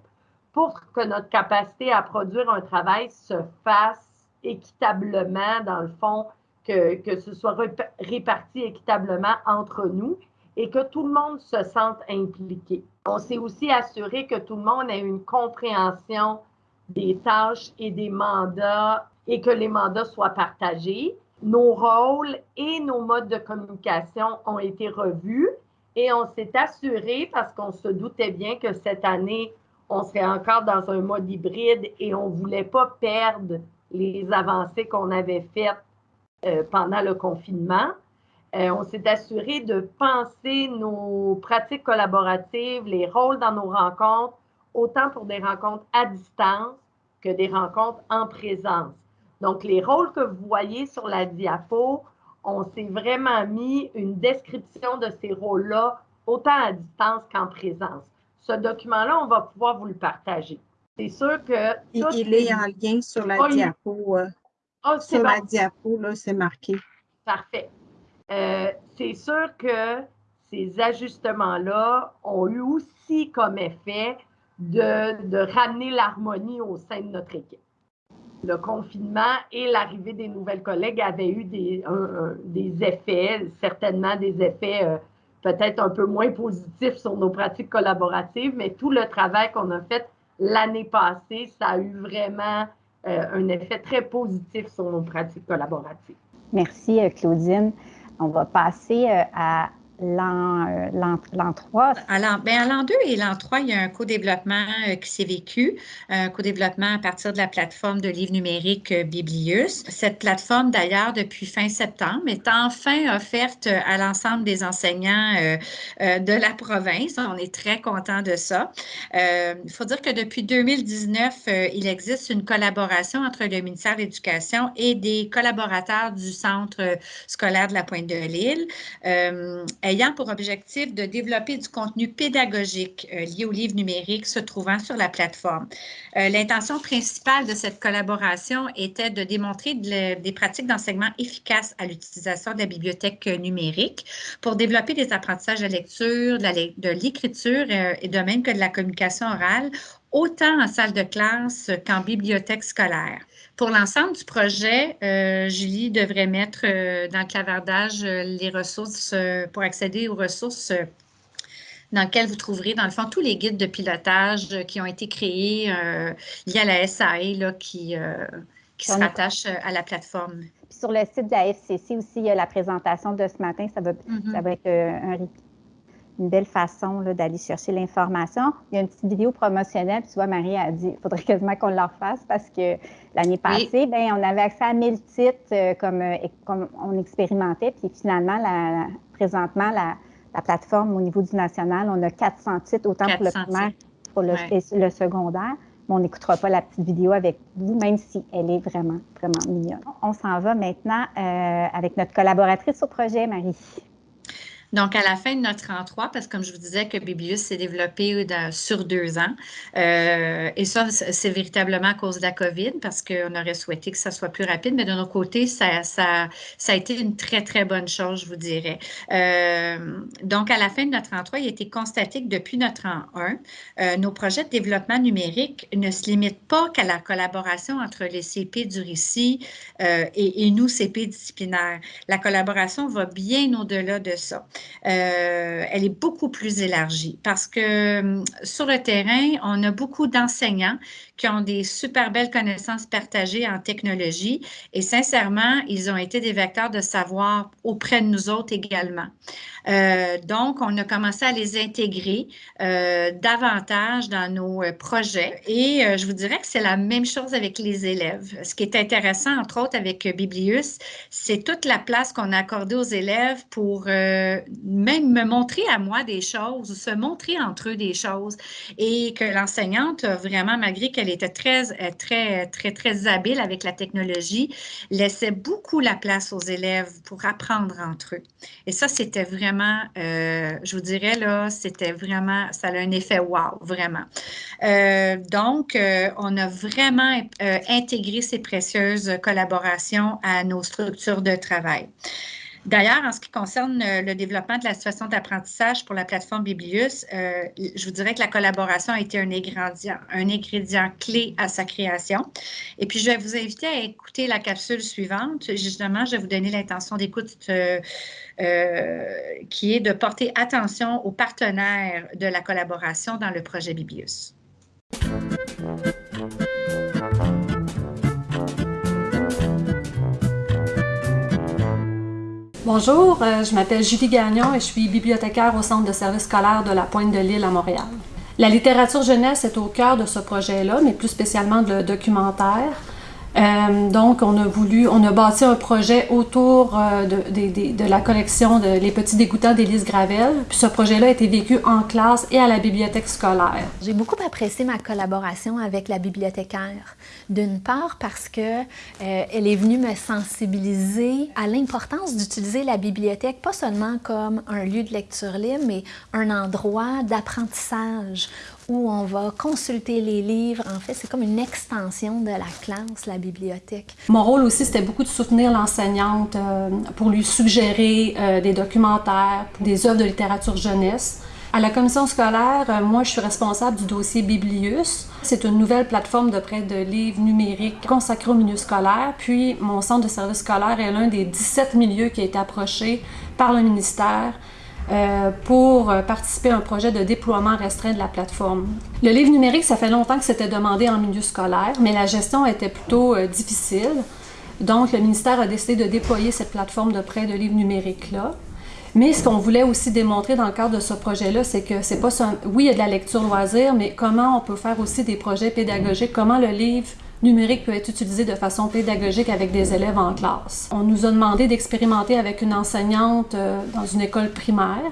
pour que notre capacité à produire un travail se fasse équitablement, dans le fond, que, que ce soit réparti équitablement entre nous et que tout le monde se sente impliqué. On s'est aussi assuré que tout le monde ait une compréhension des tâches et des mandats et que les mandats soient partagés. Nos rôles et nos modes de communication ont été revus et on s'est assuré, parce qu'on se doutait bien que cette année, on serait encore dans un mode hybride et on ne voulait pas perdre les avancées qu'on avait faites euh, pendant le confinement. Euh, on s'est assuré de penser nos pratiques collaboratives, les rôles dans nos rencontres, autant pour des rencontres à distance que des rencontres en présence. Donc, les rôles que vous voyez sur la diapo, on s'est vraiment mis une description de ces rôles-là, autant à distance qu'en présence ce document-là, on va pouvoir vous le partager. C'est sûr que. Il, est en lien sur la diapo. Euh, ah, sur la diapo, là, c'est marqué. Parfait. Euh, c'est sûr que ces ajustements-là ont eu aussi comme effet de, ramener l'harmonie au sein de notre équipe. Le confinement et l'arrivée des nouvelles collègues avaient eu des, effets, certainement des effets euh, peut-être un peu moins positif sur nos pratiques collaboratives, mais tout le travail qu'on a fait l'année passée, ça a eu vraiment euh, un effet très positif sur nos pratiques collaboratives. Merci, euh, Claudine. On va passer à l'an 3? À l'an 2 ben, et l'an 3, il y a un co-développement euh, qui s'est vécu, un co-développement à partir de la plateforme de livres numériques euh, Biblius. Cette plateforme, d'ailleurs, depuis fin septembre, est enfin offerte à l'ensemble des enseignants euh, de la province. On est très content de ça. Il faut dire que depuis 2019, il existe une collaboration entre le ministère de l'Éducation et des collaborateurs du Centre scolaire de la Pointe-de-l'Île ayant pour objectif de développer du contenu pédagogique euh, lié aux livres numériques se trouvant sur la plateforme. Euh, l'intention principale de cette collaboration était de démontrer des pratiques d'enseignement efficaces à l'utilisation de la bibliothèque numérique pour développer des apprentissages de lecture, de l'écriture euh, et de même que de la communication orale, autant en salle de classe qu'en bibliothèque scolaire. Pour l'ensemble du projet, euh, Julie devrait mettre euh, dans le clavardage euh, les ressources pour accéder aux ressources dans lesquelles vous trouverez, dans le fond, tous les guides de pilotage qui ont été créés liés à la SAE là, qui, qui se rattachent à la plateforme. sur le site de la FCC aussi, il y a la présentation de ce matin. Ça va, mm-hmm. ça va être un, une belle façon d'aller chercher l'information. Il y a une petite vidéo promotionnelle, puis tu vois, Marie a dit il faudrait quasiment qu'on la refasse parce que l'année passée, ben, on avait accès à 1000 titres euh, comme, euh, comme on expérimentait, puis finalement, la, présentement, la, la plateforme au niveau du national. On a 400 titres, autant pour le primaire que pour le, secondaire. Mais on n'écoutera pas la petite vidéo avec vous, même si elle est vraiment, vraiment mignonne. On s'en va maintenant euh, avec notre collaboratrice au projet, Marie. Donc, à la fin de notre 33, parce que comme je vous disais que Biblius s'est développé sur deux ans, euh, et ça, c'est véritablement à cause de la COVID, parce qu'on aurait souhaité que ça soit plus rapide, mais de notre côté, ça, ça, ça a été une très, très bonne chose, je vous dirais. Euh, donc, à la fin de notre 33, il a été constaté que depuis notre an 1, euh, nos projets de développement numérique ne se limitent pas qu'à la collaboration entre les CP du récit et, et nous, CP disciplinaires. La collaboration va bien au-delà de ça. Euh, elle est beaucoup plus élargie parce que hum, sur le terrain, on a beaucoup d'enseignants qui ont des super belles connaissances partagées en technologie et sincèrement, ils ont été des vecteurs de savoir auprès de nous autres également. Euh, donc, on a commencé à les intégrer euh, davantage dans nos euh, projets et je vous dirais que c'est la même chose avec les élèves. Ce qui est intéressant, entre autres, avec Biblius, c'est toute la place qu'on a accordée aux élèves pour même me montrer à moi des choses, se montrer entre eux des choses et que l'enseignante, vraiment, malgré qu'elle était très, très, très, très habile avec la technologie, laissait beaucoup la place aux élèves pour apprendre entre eux. Et ça, c'était vraiment euh, je vous dirais, là, c'était vraiment, ça a un effet wow, vraiment. Euh, donc, euh, on a vraiment intégré ces précieuses collaborations à nos structures de travail. D'ailleurs, en ce qui concerne euh, le développement de la situation d'apprentissage pour la plateforme Biblius, euh, je vous dirais que la collaboration a été un ingrédient, clé à sa création. Et puis, je vais vous inviter à écouter la capsule suivante. Justement, je vais vous donner l'intention d'écoute euh, qui est de porter attention aux partenaires de la collaboration dans le projet Biblius. Bonjour, euh, je m'appelle Julie Gagnon et je suis bibliothécaire au Centre de services scolaires de la Pointe de l'Île à Montréal. La littérature jeunesse est au cœur de ce projet-là, mais plus spécialement le documentaire. Euh, donc, on a voulu, on a bâti un projet autour euh, de, la collection de Les Petits Dégoûtants d'Élise Gravel. Puis ce projet-là a été vécu en classe et à la bibliothèque scolaire. J'ai beaucoup apprécié ma collaboration avec la bibliothécaire. D'une part parce que euh, elle est venue me sensibiliser à l'importance d'utiliser la bibliothèque pas seulement comme un lieu de lecture libre, mais un endroit d'apprentissage où on va consulter les livres. En fait, c'est comme une extension de la classe, la bibliothèque. Mon rôle aussi, c'était beaucoup de soutenir l'enseignante euh, pour lui suggérer euh, des documentaires, des œuvres de littérature jeunesse. À la commission scolaire, euh, moi, je suis responsable du dossier Biblius. C'est une nouvelle plateforme de prêt de livres numériques consacrée au milieu scolaire. Puis, mon centre de service scolaire est l'un des 17 milieux qui a été approché par le ministère euh, pour participer à un projet de déploiement restreint de la plateforme. Le livre numérique, ça fait longtemps que c'était demandé en milieu scolaire, mais la gestion était plutôt euh, difficile. Donc, le ministère a décidé de déployer cette plateforme de prêt de livres numériques-là. Mais ce qu'on voulait aussi démontrer dans le cadre de ce projet-là, c'est que c'est pas. Oui, il y a de la lecture loisir, mais comment on peut faire aussi des projets pédagogiques, comment le livre numérique peut être utilisé de façon pédagogique avec des élèves en classe. On nous a demandé d'expérimenter avec une enseignante euh, dans une école primaire.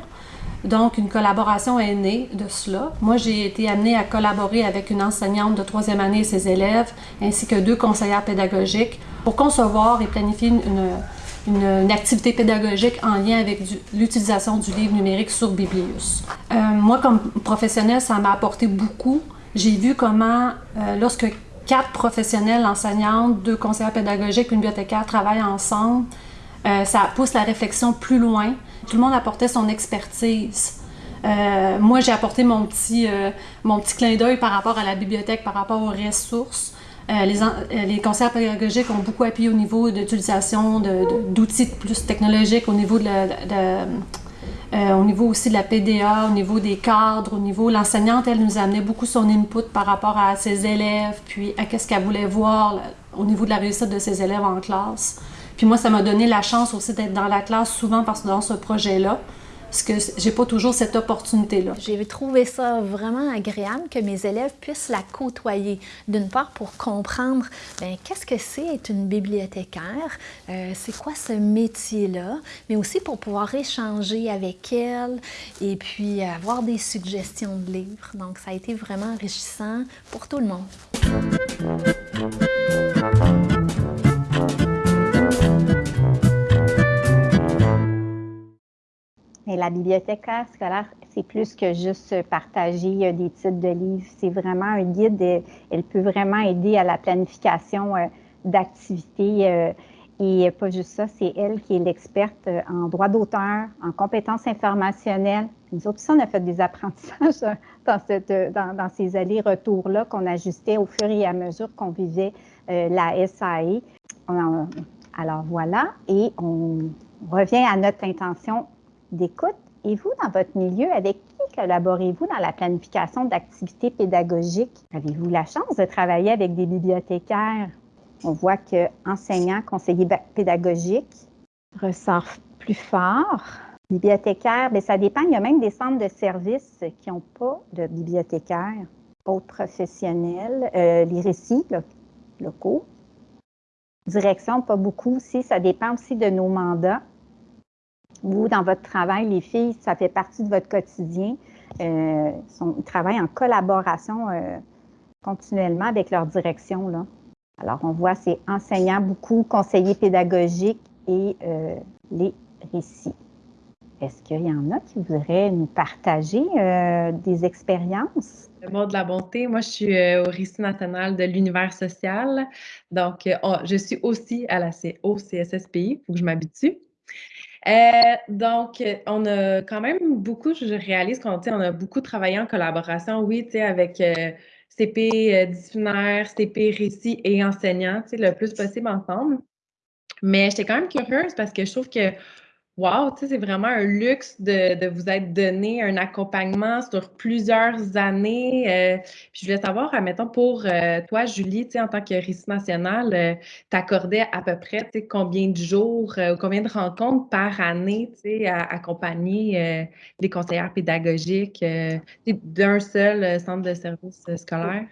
Donc, une collaboration est née de cela. Moi, j'ai été amenée à collaborer avec une enseignante de troisième année et ses élèves, ainsi que deux conseillères pédagogiques, pour concevoir et planifier une, une, activité pédagogique en lien avec l'utilisation du livre numérique sur Biblius. Euh, moi, comme professionnelle, ça m'a apporté beaucoup. J'ai vu comment, euh, lorsque quatre professionnels enseignantes, deux conseillers pédagogiques, une bibliothécaire travaillent ensemble. Euh, ça pousse la réflexion plus loin. Tout le monde apportait son expertise. Euh, moi, j'ai apporté mon petit, euh, mon petit clin d'œil par rapport à la bibliothèque, par rapport aux ressources. les, les conseillers pédagogiques ont beaucoup appuyé au niveau d'utilisation d'outils plus technologiques, au niveau de, de euh, au niveau aussi de la PDA, au niveau des cadres, au niveau... L'enseignante, elle nous amenait beaucoup son input par rapport à ses élèves, puis à qu'est-ce qu'elle voulait voir au niveau de la réussite de ses élèves en classe. Puis moi, ça m'a donné la chance aussi d'être dans la classe souvent parce que dans ce projet-là, parce que j'ai pas toujours cette opportunité-là. J'ai trouvé ça vraiment agréable que mes élèves puissent la côtoyer. D'une part, pour comprendre ben, qu'est-ce que c'est être une bibliothécaire, euh, c'est quoi ce métier-là, mais aussi pour pouvoir échanger avec elles et puis avoir des suggestions de livres. Donc, ça a été vraiment enrichissant pour tout le monde. Et la bibliothèque scolaire, c'est plus que juste partager euh, des titres de livres. C'est vraiment un guide. Elle peut vraiment aider à la planification euh, d'activités. Euh, et pas juste ça, c'est elle qui est l'experte en droit d'auteur, en compétences informationnelles. Nous autres, on a fait des apprentissages dans, ces allers-retours-là qu'on ajustait au fur et à mesure qu'on vivait la SAE. alors voilà, et on revient à notre intention d'écoute. Et vous, dans votre milieu, avec qui collaborez-vous dans la planification d'activités pédagogiques? Avez-vous la chance de travailler avec des bibliothécaires? On voit que enseignants, conseillers pédagogiques ressortent plus fort. Bibliothécaires, bien, ça dépend. Il y a même des centres de services qui n'ont pas de bibliothécaires, autres professionnels, euh, les récits locaux. Direction, pas beaucoup aussi. Ça dépend aussi de nos mandats vous, dans votre travail, les filles, ça fait partie de votre quotidien. Euh, ils travaillent en collaboration euh, continuellement avec leur direction. Là. Alors, on voit ces enseignants, beaucoup conseillers pédagogiques et euh, les récits. Est-ce qu'il y en a qui voudraient nous partager des expériences? Le mot de la bonté, moi je suis au récit national de l'univers social. Donc, je suis aussi à la CSSPI, il faut que je m'habitue. Euh, donc, on a quand même beaucoup, je réalise qu'on on a beaucoup travaillé en collaboration, oui, avec euh, CP euh, disciplinaire, CP récit et enseignant, le plus possible ensemble. Mais j'étais quand même curieuse parce que je trouve que Wow, c'est vraiment un luxe de, vous être donné un accompagnement sur plusieurs années. Euh, puis je voulais savoir, admettons, pour euh, toi, Julie, en tant que récit national, euh, t'accordais à peu près combien de jours ou combien de rencontres par année à accompagner les conseillères pédagogiques d'un seul centre de service scolaire?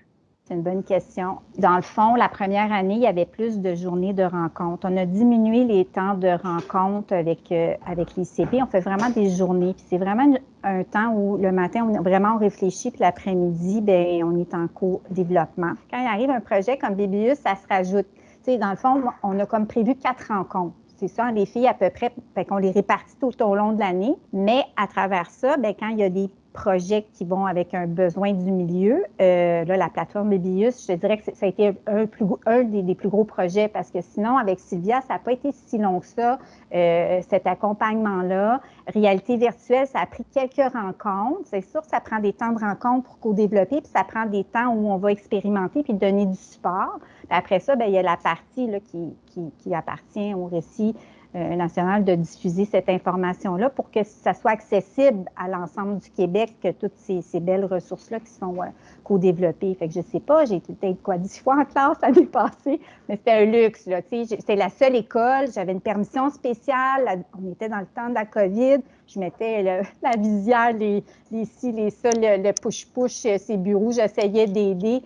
C'est une bonne question. Dans le fond, la première année, il y avait plus de journées de rencontres. On a diminué les temps de rencontres avec, euh, avec les CP. On fait vraiment des journées. c'est vraiment un temps où le matin, on vraiment réfléchit, puis l'après-midi, ben on est en co-développement. Quand il arrive un projet comme Biblius, ça se rajoute. dans le fond, on a comme prévu quatre rencontres. C'est ça, les filles à peu près, qu'on les répartit tout au long de l'année. Mais à travers ça, bien, quand il y a des projets qui vont avec un besoin du milieu. Euh, là, la plateforme Bibius, je dirais que ça a été un, des, plus gros projets parce que sinon, avec Sylvia, ça n'a pas été si long que ça, euh, cet accompagnement-là. Réalité virtuelle, ça a pris quelques rencontres. C'est sûr, ça prend des temps de rencontre pour co-développer, puis ça prend des temps où on va expérimenter puis donner du support. après ça, bien, il y a la partie là, qui, qui appartient au récit euh, national de diffuser cette information-là pour que ça soit accessible à l'ensemble du Québec, que toutes ces, belles ressources-là qui sont euh, co-développées. Fait que je sais pas, j'ai été peut-être quoi dix fois en classe l'année <laughs> passée, mais c'était un luxe. C'était la seule école, j'avais une permission spéciale, on était dans le temps de la COVID, je mettais <laughs> la visière, les, les ci, les ça, le push-push, euh, ces bureaux, j'essayais d'aider.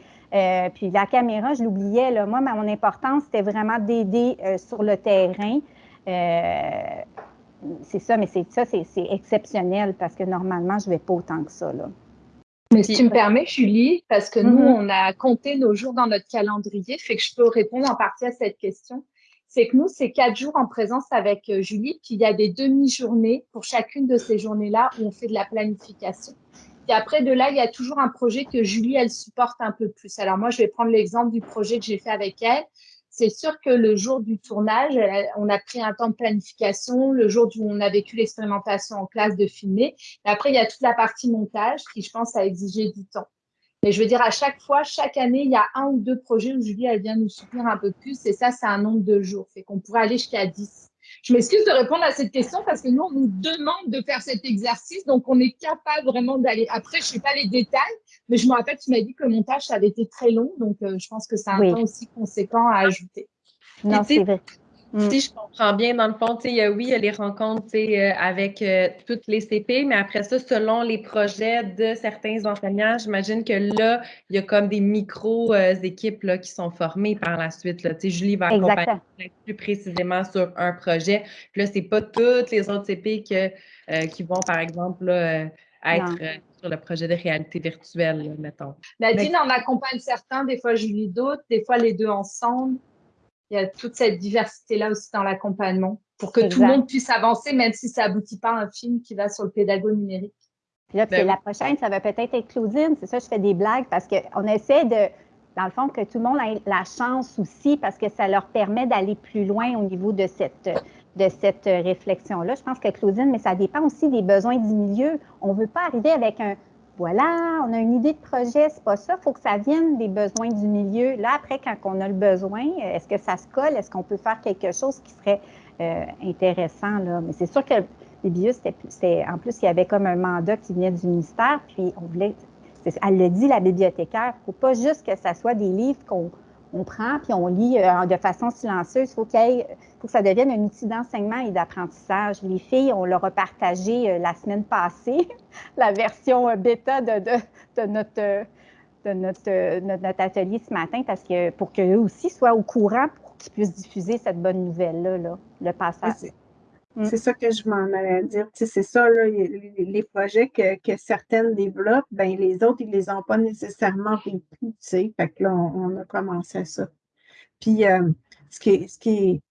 puis la caméra, je l'oubliais. Moi, mon importance, c'était vraiment d'aider sur le terrain. Euh, c'est ça, mais c'est ça, c'est exceptionnel parce que normalement, je ne vais pas autant que ça. Là. Mais si tu me permets, Julie, parce que nous, mm-hmm. on a compté nos jours dans notre calendrier, fait que je peux répondre en partie à cette question. C'est que nous, c'est quatre jours en présence avec euh, Julie, puis il y a des demi-journées pour chacune de ces journées-là où on fait de la planification. Et après, de là, il y a toujours un projet que Julie, elle supporte un peu plus. Alors moi, je vais prendre l'exemple du projet que j'ai fait avec elle c'est sûr que le jour du tournage, on a pris un temps de planification, le jour où on a vécu l'expérimentation en classe de filmer. Après, il y a toute la partie montage qui, je pense, a exigé du temps. Mais je veux dire, à chaque fois, chaque année, il y a un ou deux projets où Julie, elle vient nous soutenir un peu plus. Et ça, c'est un nombre de jours. Fait qu'on pourrait aller jusqu'à 10. Je m'excuse de répondre à cette question parce que nous, on nous demande de faire cet exercice. Donc, on est capable vraiment d'aller. Après, je ne sais pas les détails, mais je me rappelle, tu m'as dit que le montage, ça avait été très long. Donc, euh, je pense que c'est un temps aussi conséquent à ajouter. Non, c'est vrai. Mm. Si je comprends bien, dans le fond, oui, il y a les rencontres euh, avec euh, toutes les CP, mais après ça, selon les projets de certains enseignants, j'imagine que là, il y a comme des micro-équipes euh, qui sont formées par la suite. Là. Julie va accompagner plus précisément sur un projet. Puis là, ce n'est pas toutes les autres CP qui vont, par exemple, être sur le projet de réalité virtuelle, mettons. Nadine en accompagne certains, des fois Julie d'autres, des fois les deux ensemble il y a toute cette diversité-là aussi dans l'accompagnement pour que tout le monde puisse avancer, même si ça aboutit pas à un film qui va sur le pédago numérique. Puis là, ben la prochaine, ça va peut-être être Claudine. C'est ça, je fais des blagues parce qu'on essaie de, dans le fond, que tout le monde ait la chance aussi parce que ça leur permet d'aller plus loin au niveau de cette, de cette réflexion-là. Je pense que Claudine, mais ça dépend aussi des besoins du milieu. On ne veut pas arriver avec un, voilà, on a une idée de projet, c'est pas ça. Il faut que ça vienne des besoins du milieu. Là, après, quand on a le besoin, est-ce que ça se colle? Est-ce qu'on peut faire quelque chose qui serait euh, intéressant? Mais c'est sûr que les en plus, il y avait comme un mandat qui venait du ministère, puis on voulait, elle le dit, la bibliothécaire, il ne faut pas juste que ça soit des livres qu'on on prend puis on lit euh, de façon silencieuse. Il faut, que ça devienne un outil d'enseignement et d'apprentissage. Les filles, on leur a partagé euh, la semaine passée <laughs> la version euh, bêta de, notre, de atelier ce matin parce que pour qu'eux aussi soient au courant pour qu'ils puissent diffuser cette bonne nouvelle-là, le passage. Mm. C'est ça que je m'en allais dire. c'est ça, là, les, projets que, certaines développent, ben, les autres, ils ne les ont pas nécessairement vécus. Fait que là, on, a commencé à ça. Puis, euh, ce, qui ce qui est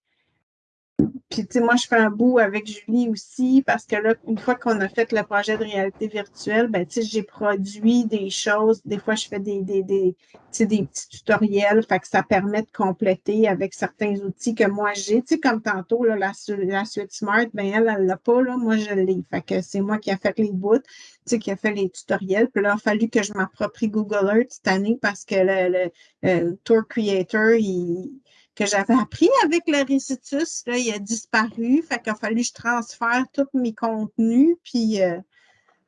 puis, tu sais, moi, je fais un bout avec Julie aussi parce que là, une fois qu'on a fait le projet de réalité virtuelle, ben, tu sais, j'ai produit des choses. Des fois, je fais des, des, des, des petits tutoriels. Fait que ça permet de compléter avec certains outils que moi j'ai. Tu sais, comme tantôt, là, la, la suite Smart, ben, elle, elle l'a pas, là. Moi, je l'ai. Fait que c'est moi qui a fait les bouts, tu sais, qui a fait les tutoriels. Puis là, il a fallu que je m'approprie Google Earth cette année parce que le, le Tour Creator, il que j'avais appris avec le récitus, là, il a disparu. Fait qu'il a fallu que je transfère tous mes contenus, puis euh,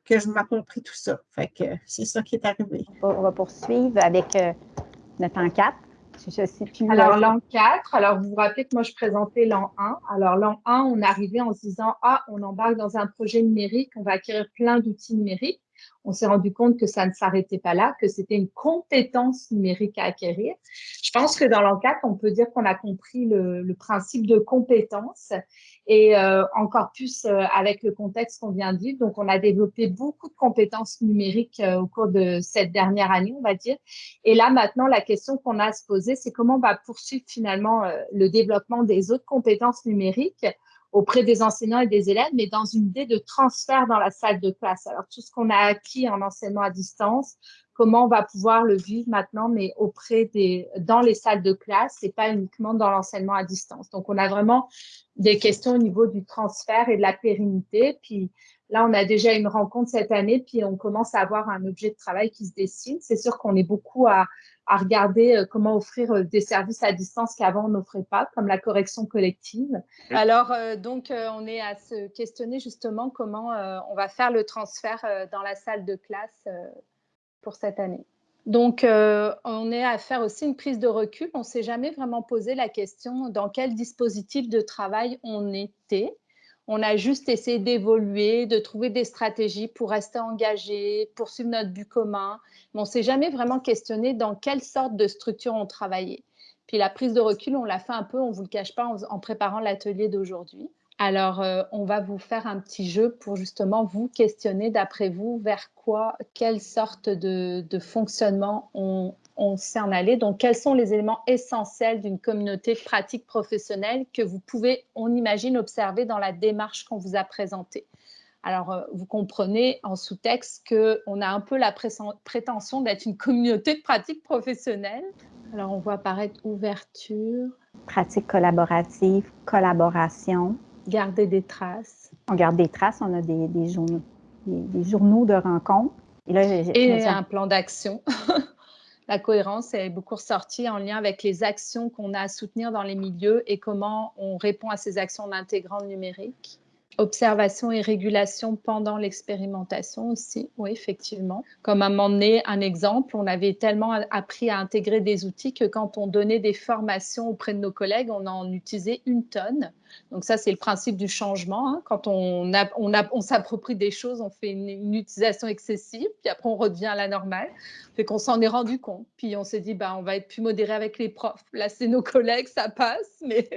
que je m'approprie tout ça. Fait que c'est ça qui est arrivé. On va poursuivre avec euh, notre en 4. alors, l'an 4, alors vous vous rappelez que moi, je présentais l'an 1. Alors, l'an 1, on arrivait en se disant, ah, on embarque dans un projet numérique, on va acquérir plein d'outils numériques on s'est rendu compte que ça ne s'arrêtait pas là, que c'était une compétence numérique à acquérir. Je pense que dans l'enquête, on peut dire qu'on a compris le, principe de compétence et euh, encore plus euh, avec le contexte qu'on vient de vivre. Donc, on a développé beaucoup de compétences numériques euh, au cours de cette dernière année, on va dire. Et là, maintenant, la question qu'on a à se poser, c'est comment on va poursuivre finalement le développement des autres compétences numériques auprès des enseignants et des élèves, mais dans une idée de transfert dans la salle de classe. Alors, tout ce qu'on a acquis en enseignement à distance, comment on va pouvoir le vivre maintenant, mais auprès des, dans les salles de classe et pas uniquement dans l'enseignement à distance. Donc, on a vraiment des questions au niveau du transfert et de la pérennité. Puis là, on a déjà une rencontre cette année, puis on commence à avoir un objet de travail qui se dessine. C'est sûr qu'on est beaucoup à, à regarder euh, comment offrir euh, des services à distance qu'avant on n'offrait pas, comme la correction collective. Alors, euh, donc, on est à se questionner justement comment on va faire le transfert dans la salle de classe pour cette année. Donc, on est à faire aussi une prise de recul. On ne s'est jamais vraiment posé la question dans quel dispositif de travail on était. On a juste essayé d'évoluer, de trouver des stratégies pour rester engagé, poursuivre notre but commun. Mais on ne s'est jamais vraiment questionné dans quelle sorte de structure on travaillait. Puis la prise de recul, on l'a fait un peu, on ne vous le cache pas, en, préparant l'atelier d'aujourd'hui. Alors, euh, on va vous faire un petit jeu pour justement vous questionner d'après vous vers quoi, quelle sorte de, de fonctionnement on, on sait en aller. Donc, quels sont les éléments essentiels d'une communauté de pratique professionnelle que vous pouvez, on imagine, observer dans la démarche qu'on vous a présentée? Alors, euh, vous comprenez en sous-texte qu'on a un peu la prétention d'être une communauté de pratique professionnelle. Alors, on voit apparaître ouverture. Pratique collaborative, collaboration. Garder des traces. On garde des traces, on a des, journaux, des, journaux de rencontres. Et, là, Et un plan d'action. <laughs> la cohérence est beaucoup ressortie en lien avec les actions qu'on a à soutenir dans les milieux et comment on répond à ces actions en intégrant le numérique. Observation et régulation pendant l'expérimentation aussi, oui, effectivement. Comme à donné, un exemple, on avait tellement appris à intégrer des outils que quand on donnait des formations auprès de nos collègues, on en utilisait une tonne. Donc ça, c'est le principe du changement. Hein. Quand on s'approprie des choses, on fait une, utilisation excessive, puis après on revient à la normale. Fait qu'on s'en est rendu compte. Puis on s'est dit, bah, on va être plus modéré avec les profs. Là, c'est nos collègues, ça passe, mais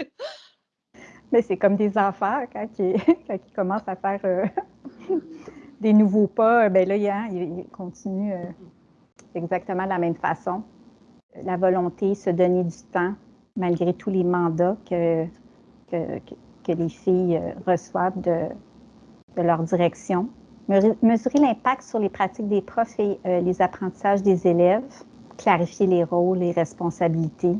mais c'est comme des enfants, quand ils, <laughs> commencent à faire euh, <laughs> des nouveaux pas, ben là, ils, continuent euh, exactement de la même façon. La volonté, se donner du temps, malgré tous les mandats que, les filles euh, reçoivent de, de, leur direction. Mesurer l'impact sur les pratiques des profs et les apprentissages des élèves, clarifier les rôles et responsabilités,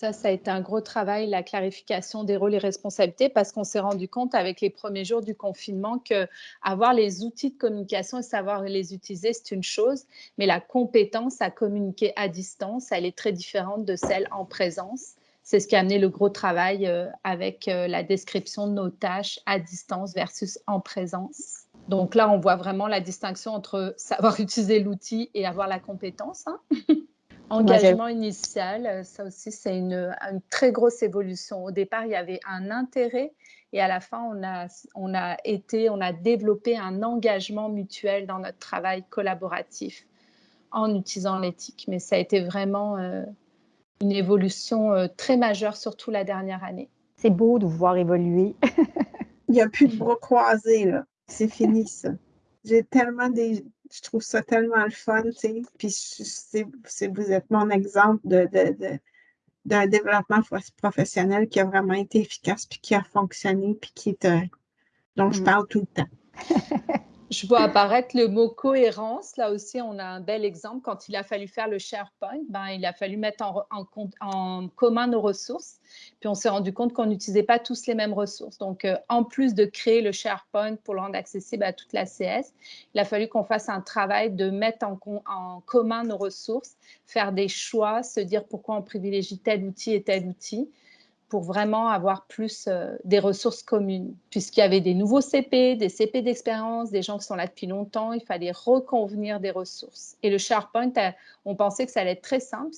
ça, ça a été un gros travail, la clarification des rôles et responsabilités, parce qu'on s'est rendu compte avec les premiers jours du confinement que avoir les outils de communication et savoir les utiliser, c'est une chose, mais la compétence à communiquer à distance, elle est très différente de celle en présence. C'est ce qui a amené le gros travail euh, avec euh, la description de nos tâches à distance versus en présence. Donc là, on voit vraiment la distinction entre savoir <laughs> utiliser l'outil et avoir la compétence. Hein. <laughs> Engagement initial, euh, ça aussi, c'est une, très grosse évolution. Au départ, il y avait un intérêt et à la fin, on a, on a été, on a développé un engagement mutuel dans notre travail collaboratif en utilisant l'éthique. Mais ça a été vraiment euh, une évolution euh, très majeure, surtout la dernière année. C'est beau de vous voir évoluer. il n'y a plus de <laughs> bras croisés, là. C'est fini, ça. J'ai tellement des, je trouve ça tellement le fun, tu sais. Puis vous êtes mon exemple de, d'un développement professionnel qui a vraiment été efficace, puis qui a fonctionné, puis qui est, euh, dont je mm. parle tout le temps. <laughs> Je vois apparaître le mot cohérence. Là aussi, on a un bel exemple. Quand il a fallu faire le SharePoint, ben, il a fallu mettre en, commun nos ressources. Puis on s'est rendu compte qu'on n'utilisait pas tous les mêmes ressources. Donc, euh, en plus de créer le SharePoint pour le rendre accessible à toute la CS, il a fallu qu'on fasse un travail de mettre en commun nos ressources, faire des choix, se dire pourquoi on privilégie tel outil et tel outil pour vraiment avoir plus euh, des ressources communes, puisqu'il y avait des nouveaux CP, des CP d'expérience, des gens qui sont là depuis longtemps, il fallait reconvenir des ressources. Et le SharePoint, on pensait que ça allait être très simple,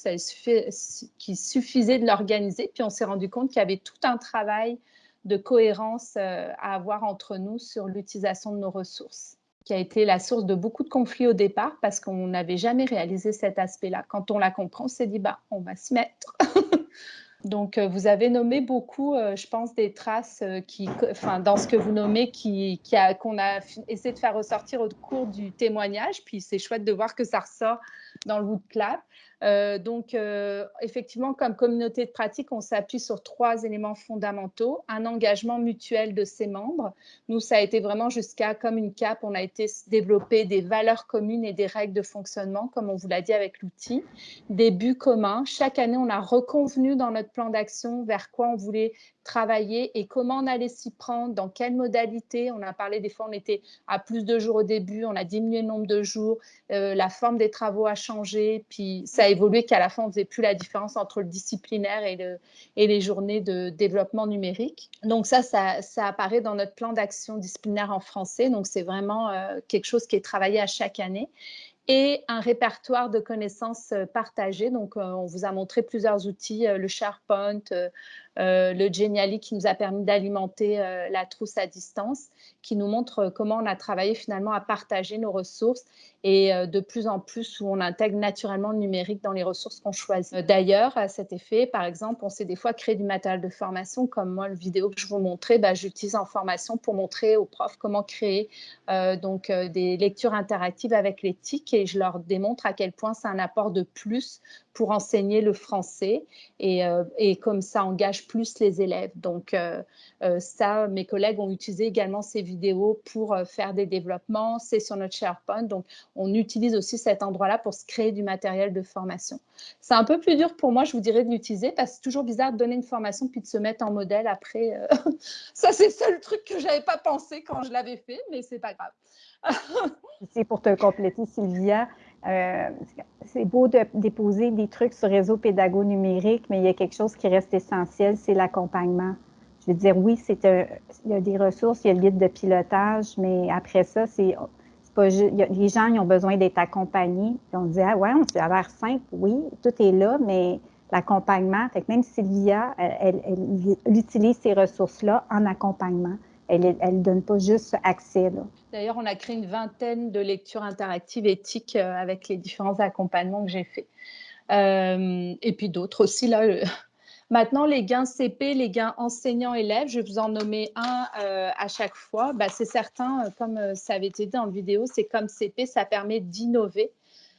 qu'il suffisait de l'organiser, puis on s'est rendu compte qu'il y avait tout un travail de cohérence euh, à avoir entre nous sur l'utilisation de nos ressources qui a été la source de beaucoup de conflits au départ parce qu'on n'avait jamais réalisé cet aspect-là. Quand on l'a compris, on s'est dit, bah, on va se mettre. <laughs> Donc, euh, vous avez nommé beaucoup, euh, je pense, des traces euh, qui, enfin, dans ce que vous nommez, qui, qu'on a essayé de faire ressortir au cours du témoignage. Puis, c'est chouette de voir que ça ressort dans le Woodclap. Euh, donc, euh, effectivement, comme communauté de pratique, on s'appuie sur trois éléments fondamentaux. Un engagement mutuel de ses membres. Nous, ça a été vraiment jusqu'à, comme une cape, on a été développer des valeurs communes et des règles de fonctionnement, comme on vous l'a dit avec l'outil. Des buts communs. Chaque année, on a reconvenu dans notre plan d'action vers quoi on voulait travailler et comment on allait s'y prendre, dans quelle modalité. On a parlé des fois, on était à plus de jours au début, on a diminué le nombre de jours, euh, la forme des travaux a changé, puis ça a évolué qu'à la fin, on ne faisait plus la différence entre le disciplinaire et, le, et les journées de développement numérique. Donc ça, ça, apparaît dans notre plan d'action disciplinaire en français. Donc c'est vraiment euh, quelque chose qui est travaillé à chaque année et un répertoire de connaissances euh, partagées. Donc, on vous a montré plusieurs outils, le SharePoint, euh, le Geniali qui nous a permis d'alimenter euh, la trousse à distance, qui nous montre comment on a travaillé finalement à partager nos ressources et euh, de plus en plus où on intègre naturellement le numérique dans les ressources qu'on choisit. D'ailleurs, à cet effet, par exemple, on sait des fois créer du matériel de formation, comme moi, le vidéo que je vous montrais, bah, j'utilise en formation pour montrer aux profs comment créer donc, des lectures interactives avec l'éthique et je leur démontre à quel point c'est un apport de plus pour enseigner le français et, et comme ça engage plus les élèves. Donc, euh, euh, ça, mes collègues ont utilisé également ces vidéos pour euh, faire des développements. C'est sur notre SharePoint. Donc, on utilise aussi cet endroit-là pour se créer du matériel de formation. C'est un peu plus dur pour moi, je vous dirais, de l'utiliser parce que c'est toujours bizarre de donner une formation puis de se mettre en modèle après. <laughs> ça, c'est le seul truc que je n'avais pas pensé quand je l'avais fait, mais c'est pas grave. c'est pour te compléter, Sylvia. Euh, c'est beau de déposer des trucs sur réseau pédago numérique, mais il y a quelque chose qui reste essentiel, c'est l'accompagnement. je veux dire, oui, c'est il y a des ressources, il y a le guide de pilotage, mais après ça, c'est pas les gens ont besoin d'être accompagnés. on dit, ah ouais, on a l'air simple, oui, tout est là, mais l'accompagnement, même Sylvia, elle, elle, utilise ces ressources-là en accompagnement. Elle ne donne pas juste accès. D'ailleurs, on a créé une vingtaine de lectures interactives éthiques euh, avec les différents accompagnements que j'ai faits. Euh, et puis d'autres aussi, là, <laughs> Maintenant, les gains CP, les gains enseignants-élèves, je vais vous en nommer un euh, à chaque fois. Bah, c'est certain, euh, comme euh, ça avait été dit dans le vidéo, c'est comme CP, ça permet d'innover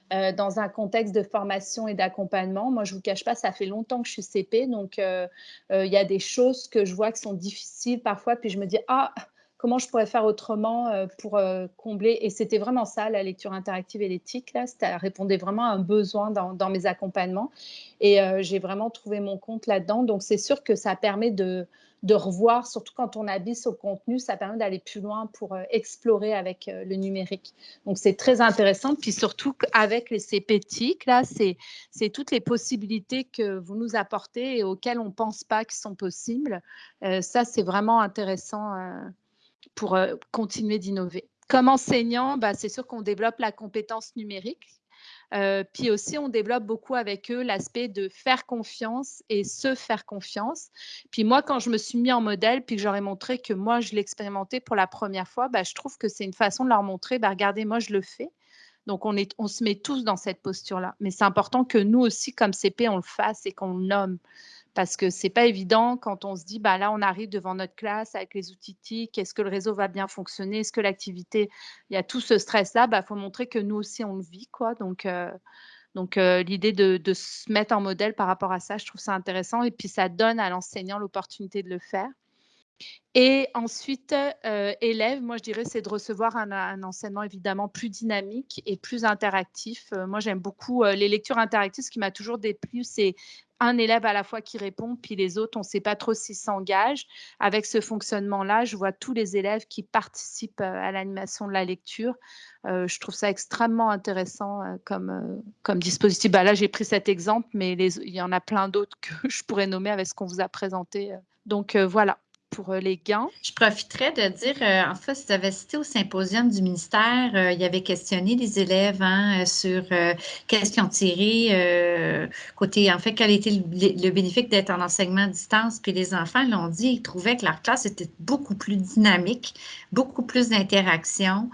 dans un contexte de formation et d'accompagnement. Moi, je ne vous cache pas, ça fait longtemps que je suis CP, donc il y a des choses que je vois qui sont difficiles parfois, puis je me dis, ah, comment je pourrais faire autrement euh, pour euh, combler. Et c'était vraiment ça, la lecture interactive et l'éthique. Là, ça répondait vraiment à un besoin dans, mes accompagnements. Et euh, j'ai vraiment trouvé mon compte là-dedans. Donc, c'est sûr que ça permet de, revoir, surtout quand on habite au contenu, ça permet d'aller plus loin pour explorer avec le numérique. Donc, c'est très intéressant. Puis surtout avec les CPTIC, là, c'est toutes les possibilités que vous nous apportez et auxquelles on ne pense pas qui sont possibles. ça, c'est vraiment intéressant pour euh, continuer d'innover. Comme enseignant, bah, c'est sûr qu'on développe la compétence numérique. Euh, puis aussi, on développe beaucoup avec eux l'aspect de faire confiance et se faire confiance. Puis moi, quand je me suis mis en modèle, puis que j'aurais montré que moi, je l'expérimentais pour la première fois, bah, je trouve que c'est une façon de leur montrer, bah, regardez, moi, je le fais. Donc, on, on se met tous dans cette posture-là. Mais c'est important que nous aussi, comme CP, on le fasse et qu'on le nomme parce que c'est pas évident quand on se dit bah là on arrive devant notre classe avec les outils TIC, est-ce que le réseau va bien fonctionner, est-ce que l'activité, il y a tout ce stress là, bah faut montrer que nous aussi on le vit quoi. Donc euh, euh, l'idée de, se mettre en modèle par rapport à ça, je trouve ça intéressant et puis ça donne à l'enseignant l'opportunité de le faire. Et ensuite, euh, élève, moi je dirais, c'est de recevoir un, enseignement évidemment plus dynamique et plus interactif. moi j'aime beaucoup les lectures interactives. Ce qui m'a toujours déplu, c'est un élève à la fois qui répond, puis les autres, on ne sait pas trop s'ils s'engagent. Avec ce fonctionnement-là, je vois tous les élèves qui participent euh, à l'animation de la lecture. Euh, je trouve ça extrêmement intéressant euh, comme, comme dispositif. Bah, là, j'ai pris cet exemple, mais il y en a plein d'autres <laughs> que je pourrais nommer avec ce qu'on vous a présenté. Donc voilà pour euh, les gains. Je profiterais de dire, euh, en fait, si vous avez cité au symposium du ministère, euh, il y avait questionné les élèves hein, sur qu'est-ce qu'ils ont tiré côté, en fait, quel était le, bénéfice d'être en enseignement à distance. Puis les enfants l'ont dit, ils trouvaient que leur classe était beaucoup plus dynamique, beaucoup plus d'interaction.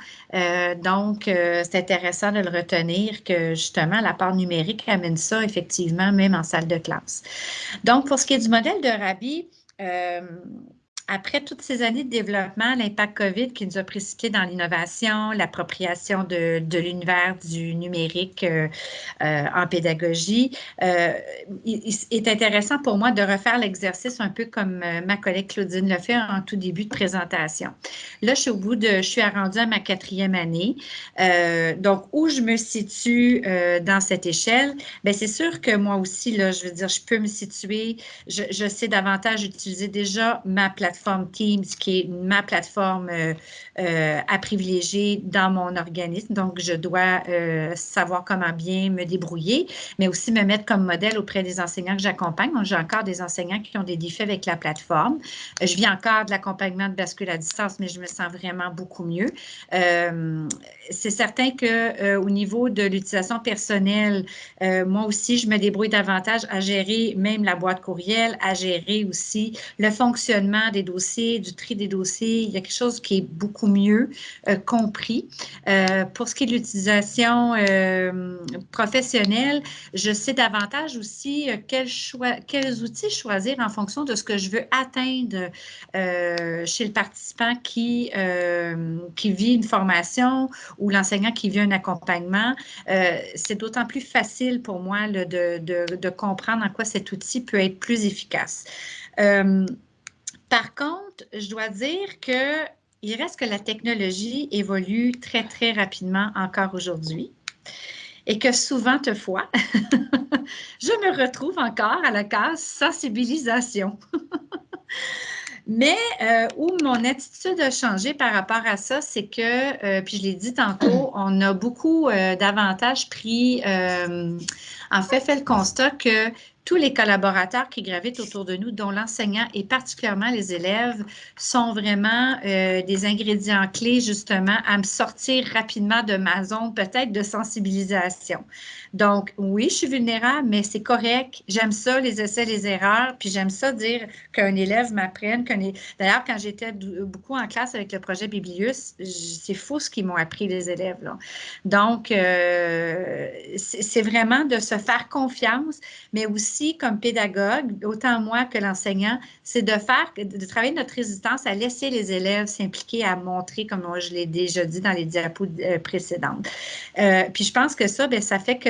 donc, c'est intéressant de le retenir que justement, la part numérique amène ça effectivement, même en salle de classe. Donc, pour ce qui est du modèle de Rabi, après toutes ces années de développement, l'impact COVID qui nous a précipité dans l'innovation, l'appropriation de, l'univers du numérique euh, euh, en pédagogie, euh, il, est intéressant pour moi de refaire l'exercice un peu comme ma collègue Claudine le fait en tout début de présentation. Là, je suis au bout de, je suis rendue à ma quatrième année. donc, où je me situe dans cette échelle? Bien, c'est sûr que moi aussi, là, je veux dire, je peux me situer, je, je sais davantage utiliser déjà ma plateforme Teams, qui est ma plateforme euh, euh, à privilégier dans mon organisme. Donc, je dois euh, savoir comment bien me débrouiller, mais aussi me mettre comme modèle auprès des enseignants que j'accompagne. J'ai encore des enseignants qui ont des défis avec la plateforme. Je viens encore de l'accompagnement de bascule à distance, mais je me sens vraiment beaucoup mieux. C'est certain que au niveau de l'utilisation personnelle, moi aussi, je me débrouille davantage à gérer même la boîte courriel, à gérer aussi le fonctionnement des dossiers, du tri des dossiers. Il y a quelque chose qui est beaucoup mieux euh, compris. Euh, pour ce qui est de l'utilisation euh, professionnelle, je sais davantage aussi quel choix, quels outils choisir en fonction de ce que je veux atteindre chez le participant qui, qui vit une formation ou l'enseignant qui vit un accompagnement. C'est d'autant plus facile pour moi de, de, de, comprendre en quoi cet outil peut être plus efficace. Par contre, je dois dire que il reste que la technologie évolue très, très rapidement encore aujourd'hui et que souvent, fois, <laughs> je me retrouve encore à la case sensibilisation. <laughs> Mais euh, où mon attitude a changé par rapport à ça, c'est que, euh, puis je l'ai dit tantôt, on a beaucoup euh, davantage pris, en fait, fait le constat que tous les collaborateurs qui gravitent autour de nous, dont l'enseignant et particulièrement les élèves, sont vraiment euh, des ingrédients clés justement à me sortir rapidement de ma zone peut-être de sensibilisation. Donc, oui, je suis vulnérable, mais c'est correct. J'aime ça, les essais, les erreurs, puis j'aime ça dire qu'un élève m'apprenne. D'ailleurs, quand j'étais beaucoup en classe avec le projet Biblius, c'est fou ce qu'ils m'ont appris, les élèves. Donc, euh, c'est vraiment de se faire confiance, mais aussi comme pédagogue, autant moi que l'enseignant, c'est de faire, de travailler notre résistance à laisser les élèves s'impliquer, à montrer, comme je l'ai déjà dit dans les diapos euh, précédentes. Euh, puis je pense que ça, bien, ça fait que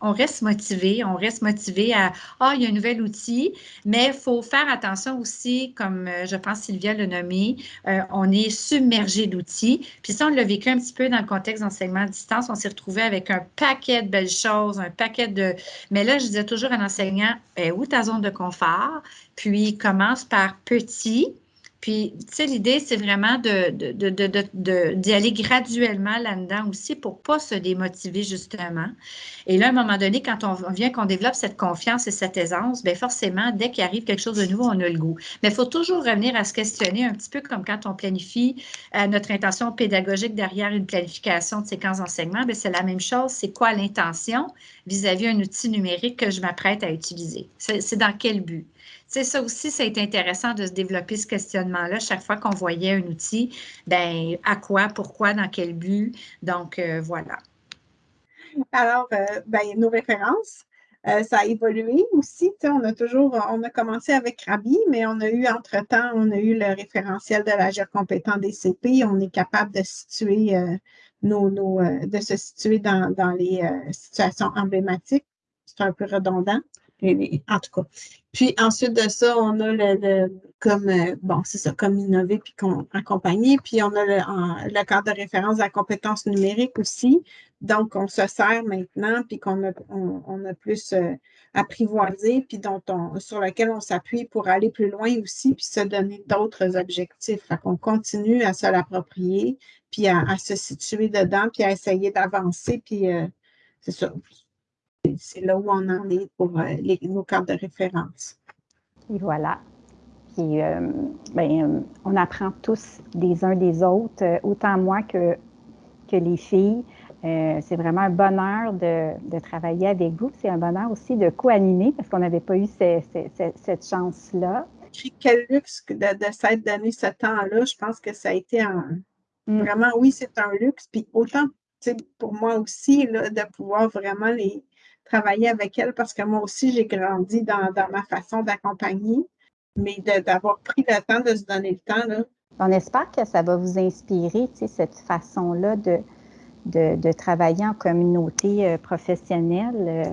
on reste motivé, on reste motivé à, ah, il y a un nouvel outil, mais il faut faire attention aussi, comme euh, je pense Sylvia l'a nommé, euh, on est submergé d'outils. Puis ça, on l'a vécu un petit peu dans le contexte d'enseignement à distance, on s'est retrouvé avec un paquet de belles choses, un paquet de... Mais là, je disais toujours à l'enseignant, eh, où ta zone de confort? Puis commence par petit, puis, tu sais, l'idée, c'est vraiment d'y de, de, aller graduellement là-dedans aussi pour ne pas se démotiver, justement. Et là, à un moment donné, quand on vient qu'on développe cette confiance et cette aisance, bien forcément, dès qu'il arrive quelque chose de nouveau, on a le goût. Mais il faut toujours revenir à se questionner un petit peu comme quand on planifie euh, notre intention pédagogique derrière une planification de séquence d'enseignement. C'est la même chose. C'est quoi l'intention vis-à-vis un outil numérique que je m'apprête à utiliser? C'est dans quel but? Sais, ça aussi, ça a été intéressant de se développer ce questionnement-là. Chaque fois qu'on voyait un outil, ben à quoi, pourquoi, dans quel but? Donc, euh, voilà. Alors, euh, ben, nos références, euh, ça a évolué aussi. On a toujours, on a commencé avec Rabi, mais on a eu entre-temps, on a eu le référentiel de l'agir compétent des CP. On est capable de situer nos, de se situer dans les situations emblématiques. C'est un peu redondant en tout cas. Puis ensuite de ça, on a le, comme, euh, bon, c'est ça, comme innover puis accompagner. Puis on a le, cadre de référence de la compétence numérique aussi. Donc, on se sert maintenant, puis qu'on a, on, a plus euh, apprivoisé, puis dont on, sur lequel on s'appuie pour aller plus loin aussi, puis se donner d'autres objectifs. Fait qu'on continue à se l'approprier, puis à, se situer dedans, puis à essayer d'avancer, puis euh, c'est ça c'est là où on en est pour euh, nos cartes de référence. Et voilà. Puis, euh, ben, euh, on apprend tous des uns des autres, autant moi que, que les filles. c'est vraiment un bonheur de, travailler avec vous. C'est un bonheur aussi de co-animer parce qu'on n'avait pas eu cette chance-là. Quel luxe de, de s'être donné ce temps-là. Je pense que ça a été un. Mm. Vraiment, oui, c'est un luxe. Puis autant pour moi aussi, de pouvoir vraiment les, travailler avec elle parce que moi aussi, j'ai grandi dans, ma façon d'accompagner, mais d'avoir pris le temps de se donner le temps. Là. On espère que ça va vous inspirer, cette façon-là de, de, travailler en communauté euh, professionnelle. Euh,